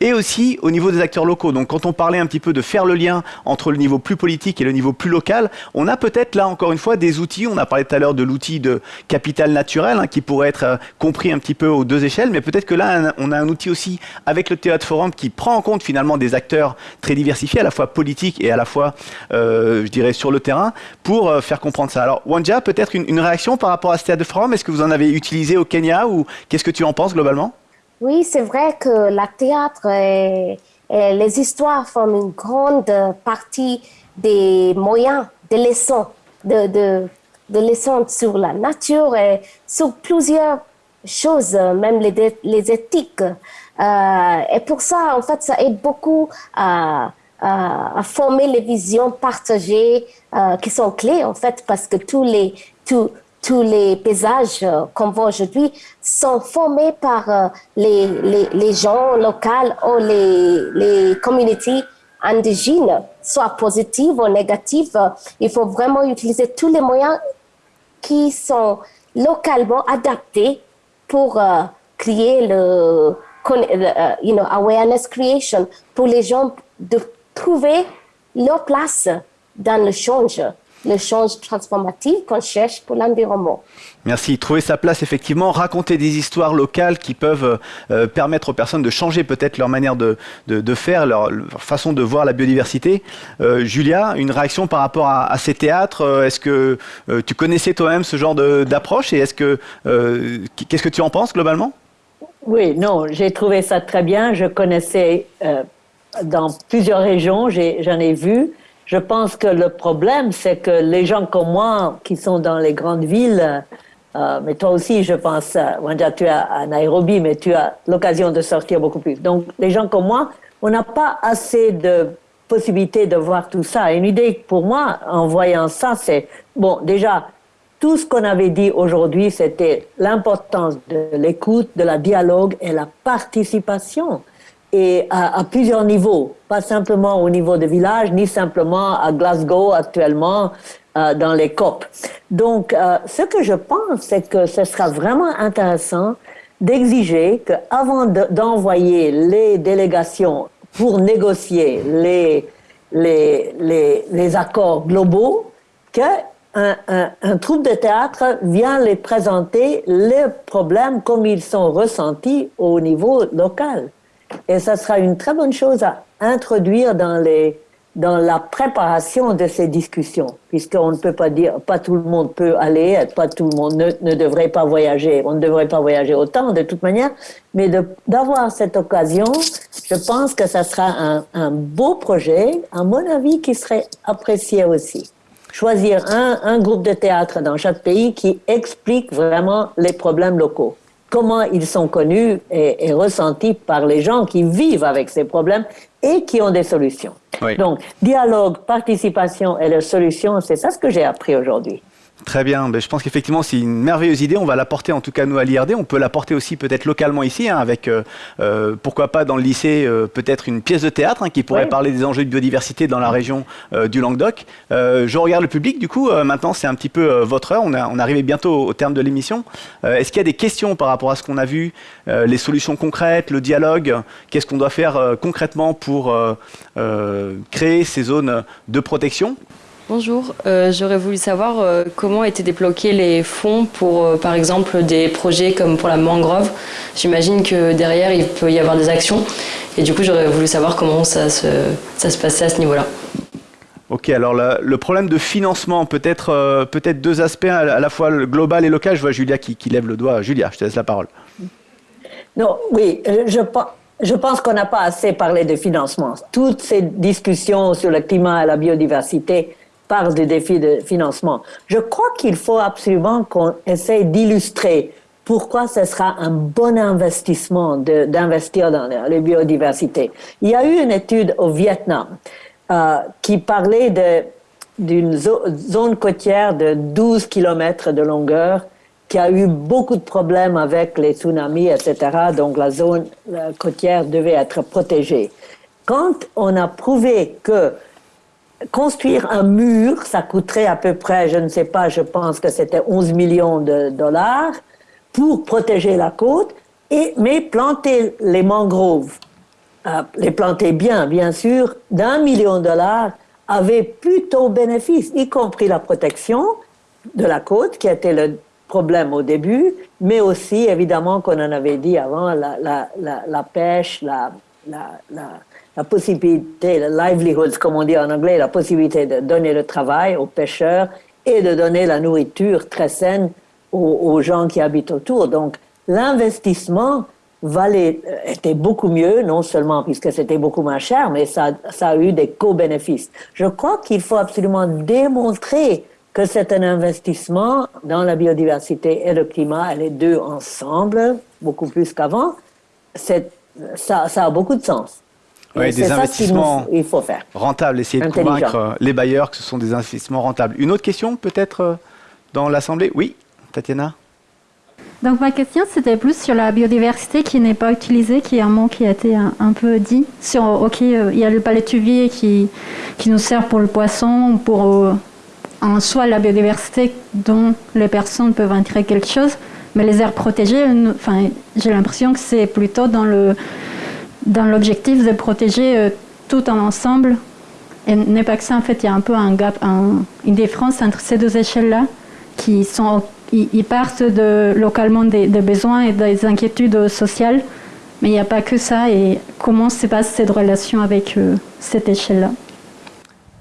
et aussi au niveau des acteurs locaux. Donc, quand on parlait un petit peu de faire le lien entre le niveau plus politique et le niveau plus local, on a peut-être là encore une fois des outils. On a parlé tout à l'heure de l'outil de capital naturel hein, qui pourrait être euh, compris un petit peu aux deux échelles, mais peut-être que là, on a un outil aussi avec le théâtre forum qui prend en compte finalement des acteurs très diversifiés, à la fois politiques et à la fois, euh, je dirais, sur le terrain, pour euh, faire comprendre ça. Alors, Wanja, peut-être une, une réaction par rapport à ce théâtre forum? Est-ce que vous en avez utilisé au Kenya ou qu'est-ce que tu en penses globalement? Oui, c'est vrai que la théâtre et, les histoires forment une grande partie des moyens, des leçons, de, de, leçons sur la nature et sur plusieurs choses, même les, les éthiques. Euh, et pour ça, en fait, ça aide beaucoup à, à, former les visions partagées euh, qui sont clés, en fait, parce que tous les, tous, tous les paysages euh, qu'on voit aujourd'hui sont formés par euh, les, les, gens locaux ou les, les communautés indigènes, soit positives ou négatives. Il faut vraiment utiliser tous les moyens qui sont localement adaptés pour euh, créer le, le, you know, awareness creation pour les gens de trouver leur place dans le change. Le change transformatif qu'on cherche pour l'environnement. Merci. Trouver sa place, effectivement, raconter des histoires locales qui peuvent euh, permettre aux personnes de changer peut-être leur manière de, de, faire, leur, façon de voir la biodiversité. Euh, Julia, une réaction par rapport à, ces théâtres euh, Est-ce que tu connaissais toi-même ce genre d'approche et est-ce que qu'est-ce que tu en penses globalement? Oui, non, j'ai trouvé ça très bien. Je connaissais dans plusieurs régions, j'en ai, ai vu. Je pense que le problème, c'est que les gens comme moi, qui sont dans les grandes villes, euh, mais toi aussi, je pense, euh, tu es à Nairobi, mais tu as l'occasion de sortir beaucoup plus. Donc, les gens comme moi, on n'a pas assez de possibilités de voir tout ça. Une idée pour moi, en voyant ça, c'est, bon, déjà, tout ce qu'on avait dit aujourd'hui, c'était l'importance de l'écoute, de la dialogue et la participation et à, plusieurs niveaux, pas simplement au niveau de village, ni simplement à Glasgow actuellement euh, dans les COP. Donc, euh, ce que je pense, c'est que ce sera vraiment intéressant d'exiger qu'avant d'envoyer les délégations pour négocier les, les, les, les accords globaux, qu'un un, un, troupe de théâtre vient les présenter les problèmes comme ils sont ressentis au niveau local. Et ça sera une très bonne chose à introduire dans, les, dans la préparation de ces discussions, puisqu'on ne peut pas dire, pas tout le monde peut aller, pas tout le monde ne, ne devrait pas voyager, on ne devrait pas voyager autant de toute manière, mais d'avoir cette occasion, je pense que ça sera un, un, beau projet, à mon avis, qui serait apprécié aussi. Choisir un, un groupe de théâtre dans chaque pays qui explique vraiment les problèmes locaux comment ils sont connus et, ressentis par les gens qui vivent avec ces problèmes et qui ont des solutions. Donc, dialogue, participation et les solutions, c'est ça ce que j'ai appris aujourd'hui. Très bien, ben, je pense qu'effectivement c'est une merveilleuse idée, on va la porter en tout cas nous à l'IRD, on peut la porter aussi peut-être localement ici, hein, avec euh, euh, pourquoi pas dans le lycée euh, peut-être une pièce de théâtre hein, qui pourrait parler des enjeux de biodiversité dans la région du Languedoc. je regarde le public du coup, maintenant c'est un petit peu votre heure, on, a, on bientôt au terme de l'émission. Est-ce qu'il y a des questions par rapport à ce qu'on a vu, les solutions concrètes, le dialogue, qu'est-ce qu'on doit faire concrètement pour créer ces zones de protection? Bonjour, euh, j'aurais voulu savoir euh, comment étaient débloqués les fonds pour, euh, par exemple, des projets comme pour la mangrove. J'imagine que derrière, il peut y avoir des actions. Et du coup, j'aurais voulu savoir comment ça se, ça se passait à ce niveau-là. Ok, alors le problème de financement, peut-être peut-être deux aspects, à la fois le global et local. Je vois Julia qui, qui, lève le doigt. Julia, je te laisse la parole. Non, oui, je, je pense qu'on n'a pas assez parlé de financement. Toutes ces discussions sur le climat et la biodiversité, parle du défi de financement. Je crois qu'il faut absolument qu'on essaye d'illustrer pourquoi ce sera un bon investissement d'investir dans la biodiversité. Il y a eu une étude au Vietnam euh, qui parlait d'une zone côtière de 12 km de longueur qui a eu beaucoup de problèmes avec les tsunamis, etc. Donc la zone côtière devait être protégée. Quand on a prouvé que construire un mur, ça coûterait à peu près, je ne sais pas, je pense que c'était 11 millions de dollars pour protéger la côte, et, mais planter les mangroves, euh, les planter bien, bien sûr, d'un million de dollars, avait plutôt bénéfice, y compris la protection de la côte, qui était le problème au début, mais aussi, évidemment, qu'on en avait dit avant, la, pêche, la possibilité, le livelihood, comme on dit en anglais, la possibilité de donner le travail aux pêcheurs et de donner la nourriture très saine aux, gens qui habitent autour. Donc, l'investissement valait, euh, était beaucoup mieux, non seulement puisque c'était beaucoup moins cher, mais ça, ça a eu des co-bénéfices. Je crois qu'il faut absolument démontrer que c'est un investissement dans la biodiversité et le climat, les deux ensemble, beaucoup plus qu'avant. Ça, ça a beaucoup de sens. Oui, des investissements il faut faire. rentables, essayer de convaincre euh, les bailleurs que ce sont des investissements rentables. Une autre question peut-être euh, dans l'Assemblée? Oui, Tatiana donc ma question, c'était plus sur la biodiversité qui n'est pas utilisée, qui est un mot qui a été un, peu dit. Sur, ok, euh, il y a le palétuvier qui, qui nous sert pour le poisson, pour en soi la biodiversité dont les personnes peuvent en tirer quelque chose, mais les aires protégées, enfin, j'ai l'impression que c'est plutôt dans le dans l'objectif de protéger euh, tout un ensemble. Et n'est pas que ça, en fait, il y a un peu un gap, une différence entre ces deux échelles-là qui sont, ils, partent de, localement des, besoins et des inquiétudes sociales, mais il n'y a pas que ça. Et comment se passe cette relation avec euh, cette échelle-là.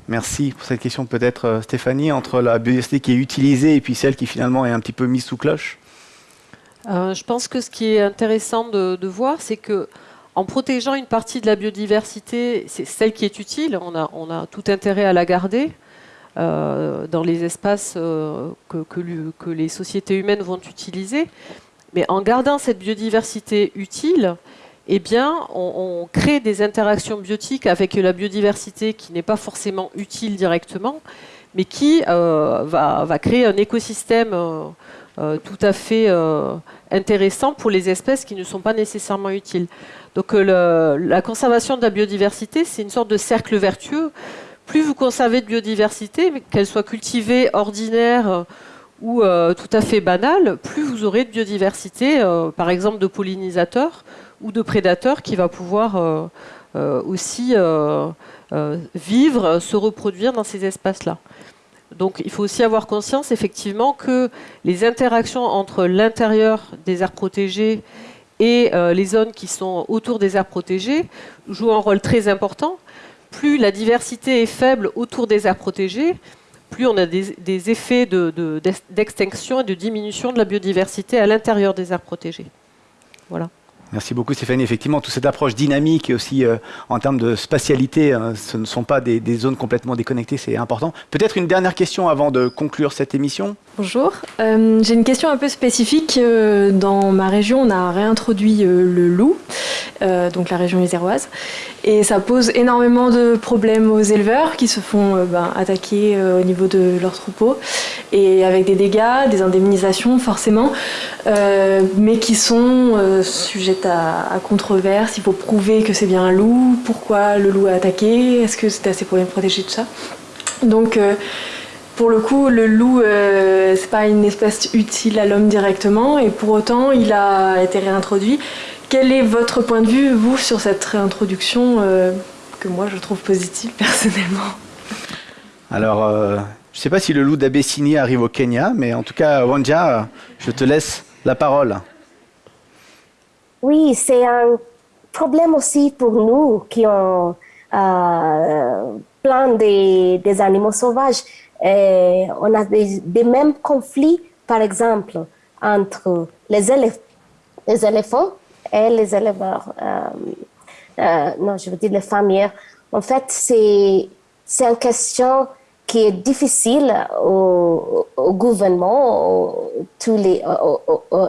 Merci pour cette question peut-être euh, Stéphanie, entre la biodiversité qui est utilisée et puis celle qui finalement est un petit peu mise sous cloche. Euh, Je pense que ce qui est intéressant de, de voir, c'est que en protégeant une partie de la biodiversité, c'est celle qui est utile, on a, tout intérêt à la garder euh, dans les espaces euh, que, les sociétés humaines vont utiliser. Mais en gardant cette biodiversité utile, eh bien, on, crée des interactions biotiques avec la biodiversité qui n'est pas forcément utile directement, mais qui euh, va, créer un écosystème tout à fait intéressant pour les espèces qui ne sont pas nécessairement utiles. Donc euh, la conservation de la biodiversité, c'est une sorte de cercle vertueux. Plus vous conservez de biodiversité, qu'elle soit cultivée, ordinaire euh, ou euh, tout à fait banale, plus vous aurez de biodiversité, par exemple de pollinisateurs ou de prédateurs qui va pouvoir aussi vivre, se reproduire dans ces espaces-là. Donc il faut aussi avoir conscience effectivement que les interactions entre l'intérieur des aires protégées et euh, les zones qui sont autour des aires protégées jouent un rôle très important. Plus la diversité est faible autour des aires protégées, plus on a des, effets d'extinction et de diminution de la biodiversité à l'intérieur des aires protégées. Voilà. Merci beaucoup Stéphanie. Effectivement, toute cette approche dynamique et aussi euh, en termes de spatialité, hein, ce ne sont pas des, zones complètement déconnectées, c'est important. Peut-être une dernière question avant de conclure cette émission Bonjour, euh, j'ai une question un peu spécifique. Euh, dans ma région, on a réintroduit le loup, donc la région iséroise, et ça pose énormément de problèmes aux éleveurs qui se font ben, attaquer au niveau de leur troupeau, et avec des dégâts, des indemnisations forcément, mais qui sont sujets à, controverse, il faut prouver que c'est bien un loup, pourquoi le loup a attaqué, est-ce que c'est assez pour les protéger, tout ça. Donc, euh, pour le coup, le loup, euh, c'est pas une espèce utile à l'homme directement, et pour autant, il a été réintroduit. Quel est votre point de vue, vous, sur cette réintroduction euh, que moi je trouve positive personnellement? Alors, je ne sais pas si le loup d'Abessinie arrive au Kenya, mais en tout cas, Wanja, je te laisse la parole. Oui, c'est un problème aussi pour nous qui ont euh, plein des, des, animaux sauvages. On a des, mêmes conflits, par exemple, entre les, les éléphants et les éleveurs. Euh, euh, non, je veux dire les familles. En fait, c'est une question qui est difficile au, gouvernement tous les,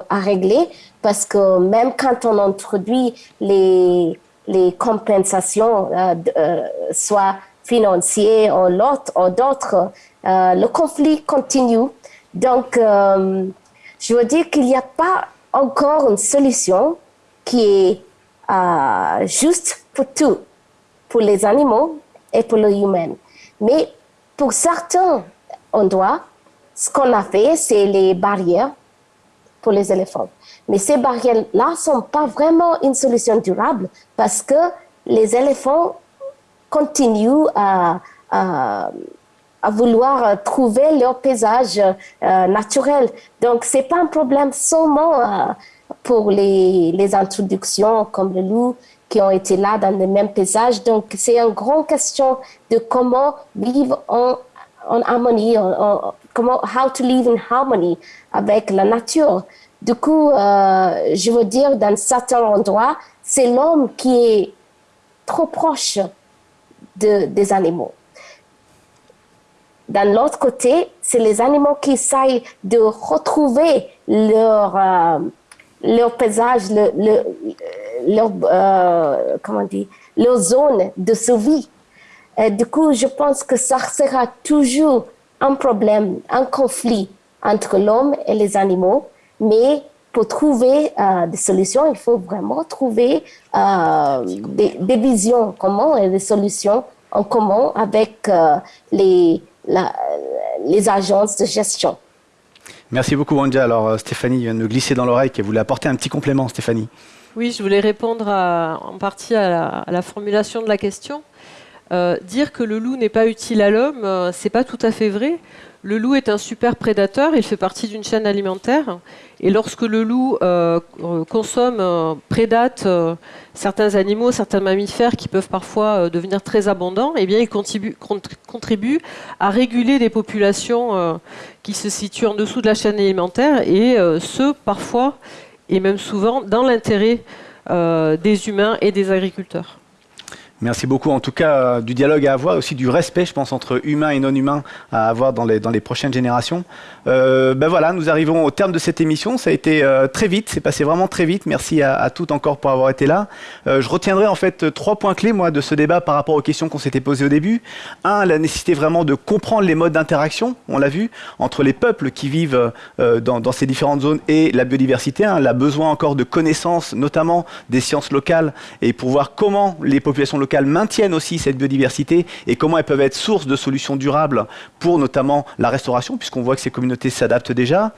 à régler parce que même quand on introduit les, les compensations, euh, euh, soit financières ou d'autres, euh, le conflit continue. Donc, je veux dire qu'il n'y a pas encore une solution qui est juste pour tout, pour les animaux et pour les humains. Mais pour certains endroits, ce qu'on a fait, c'est les barrières pour les éléphants. Mais ces barrières-là ne sont pas vraiment une solution durable parce que les éléphants continuent à, vouloir trouver leur paysage euh, naturel. Donc, ce n'est pas un problème seulement euh, pour les, introductions comme le loup qui ont été là dans le même paysage. Donc, c'est une grande question de comment vivre en, en harmonie, comment, how to live in harmony avec la nature. Du coup, euh, je veux dire, dans certains endroits, c'est l'homme qui est trop proche de, des animaux. D'un autre côté, c'est les animaux qui essayent de retrouver leur, euh, leur paysage, le, leur, euh, comment dire, leur zone de survie. Et du coup, je pense que ça sera toujours un problème, un conflit entre l'homme et les animaux. Mais pour trouver euh, des solutions, il faut vraiment trouver euh, des, visions communes et des solutions en commun avec euh, les, les agences de gestion. Merci beaucoup, Wanja. Alors, Stéphanie vient de me glisser dans l'oreille qu'elle voulait apporter un petit complément, Stéphanie. Oui, je voulais répondre en partie à la, formulation de la question. Euh, dire que le loup n'est pas utile à l'homme, euh, c'est pas tout à fait vrai. Le loup est un super prédateur, il fait partie d'une chaîne alimentaire. Et lorsque le loup euh, euh, consomme, prédate certains animaux, certains mammifères qui peuvent parfois devenir très abondants, eh bien, il contribue, cont- contribue à réguler des populations qui se situent en dessous de la chaîne alimentaire, et ce, parfois, et même souvent, dans l'intérêt des humains et des agriculteurs. Merci beaucoup. En tout cas, euh, du dialogue à avoir, aussi du respect, je pense, entre humains et non humains à avoir dans les, dans les prochaines générations. Euh, ben voilà, nous arrivons au terme de cette émission. Ça a été euh, très vite, c'est passé vraiment très vite. Merci à, à toutes encore pour avoir été là. Je retiendrai en fait trois points clés, moi, de ce débat par rapport aux questions qu'on s'était posées au début. Un, la nécessité vraiment de comprendre les modes d'interaction, on l'a vu, entre les peuples qui vivent dans, dans ces différentes zones et la biodiversité. Hein, la besoin encore de connaissances, notamment des sciences locales, et pour voir comment les populations locales maintiennent aussi cette biodiversité et comment elles peuvent être source de solutions durables pour notamment la restauration, puisqu'on voit que ces communautés s'adaptent déjà.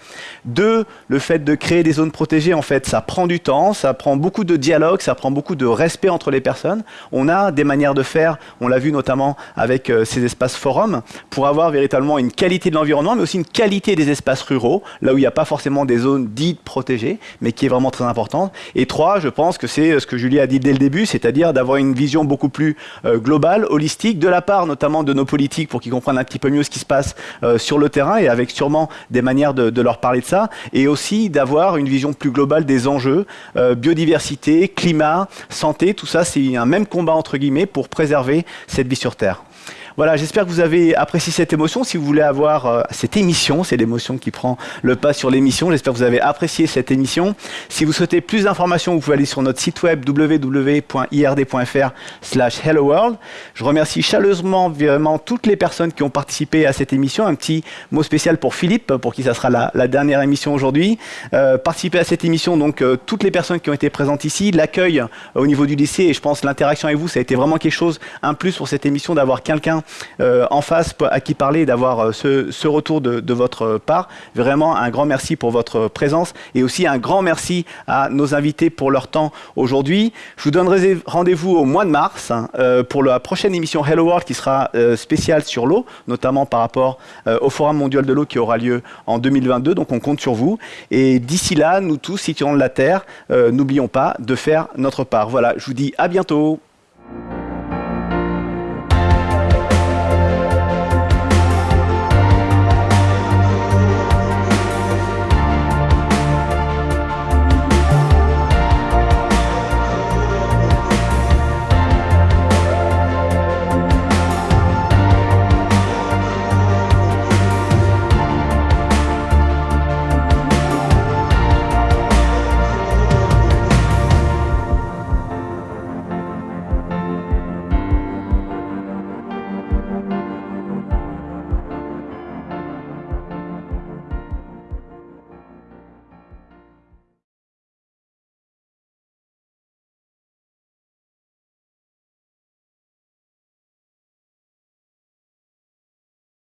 Deux, le fait de créer des zones protégées, en fait, ça prend du temps, ça prend beaucoup de dialogue, ça prend beaucoup de respect entre les personnes. On a des manières de faire, on l'a vu notamment avec euh, ces espaces forums, pour avoir véritablement une qualité de l'environnement, mais aussi une qualité des espaces ruraux, là où il n'y a pas forcément des zones dites protégées, mais qui est vraiment très importante. Et trois, je pense que c'est euh, ce que Julie a dit dès le début, c'est-à-dire d'avoir une vision beaucoup plus euh, globale, holistique, de la part notamment de nos politiques pour qu'ils comprennent un petit peu mieux ce qui se passe euh, sur le terrain et avec sûrement des manières de, leur parler de ça, et aussi d'avoir une vision plus globale des enjeux, euh, biodiversité, climat, santé, tout ça, c'est un même combat entre guillemets pour préserver cette vie sur Terre. Voilà, j'espère que vous avez apprécié cette émotion. Si vous voulez avoir euh, cette émission, c'est l'émotion qui prend le pas sur l'émission. J'espère que vous avez apprécié cette émission. Si vous souhaitez plus d'informations, vous pouvez aller sur notre site web www.ird.fr slash hello world. Je remercie chaleureusement vraiment toutes les personnes qui ont participé à cette émission. Un petit mot spécial pour Philippe, pour qui ça sera la, la dernière émission aujourd'hui. Euh, participer à cette émission, donc euh, toutes les personnes qui ont été présentes ici, l'accueil euh, au niveau du lycée, et je pense l'interaction avec vous, ça a été vraiment quelque chose, un plus pour cette émission, d'avoir quelqu'un euh, en face à qui parler d'avoir euh, ce, retour de, votre part. Vraiment un grand merci pour votre présence et aussi un grand merci à nos invités pour leur temps aujourd'hui. Je vous donnerai rendez-vous au mois de mars hein, euh, pour la prochaine émission Hello World qui sera spéciale sur l'eau, notamment par rapport au Forum mondial de l'eau qui aura lieu en 2022. Donc on compte sur vous. Et d'ici là, nous tous, citoyens de la Terre, n'oublions pas de faire notre part. Voilà, je vous dis à bientôt.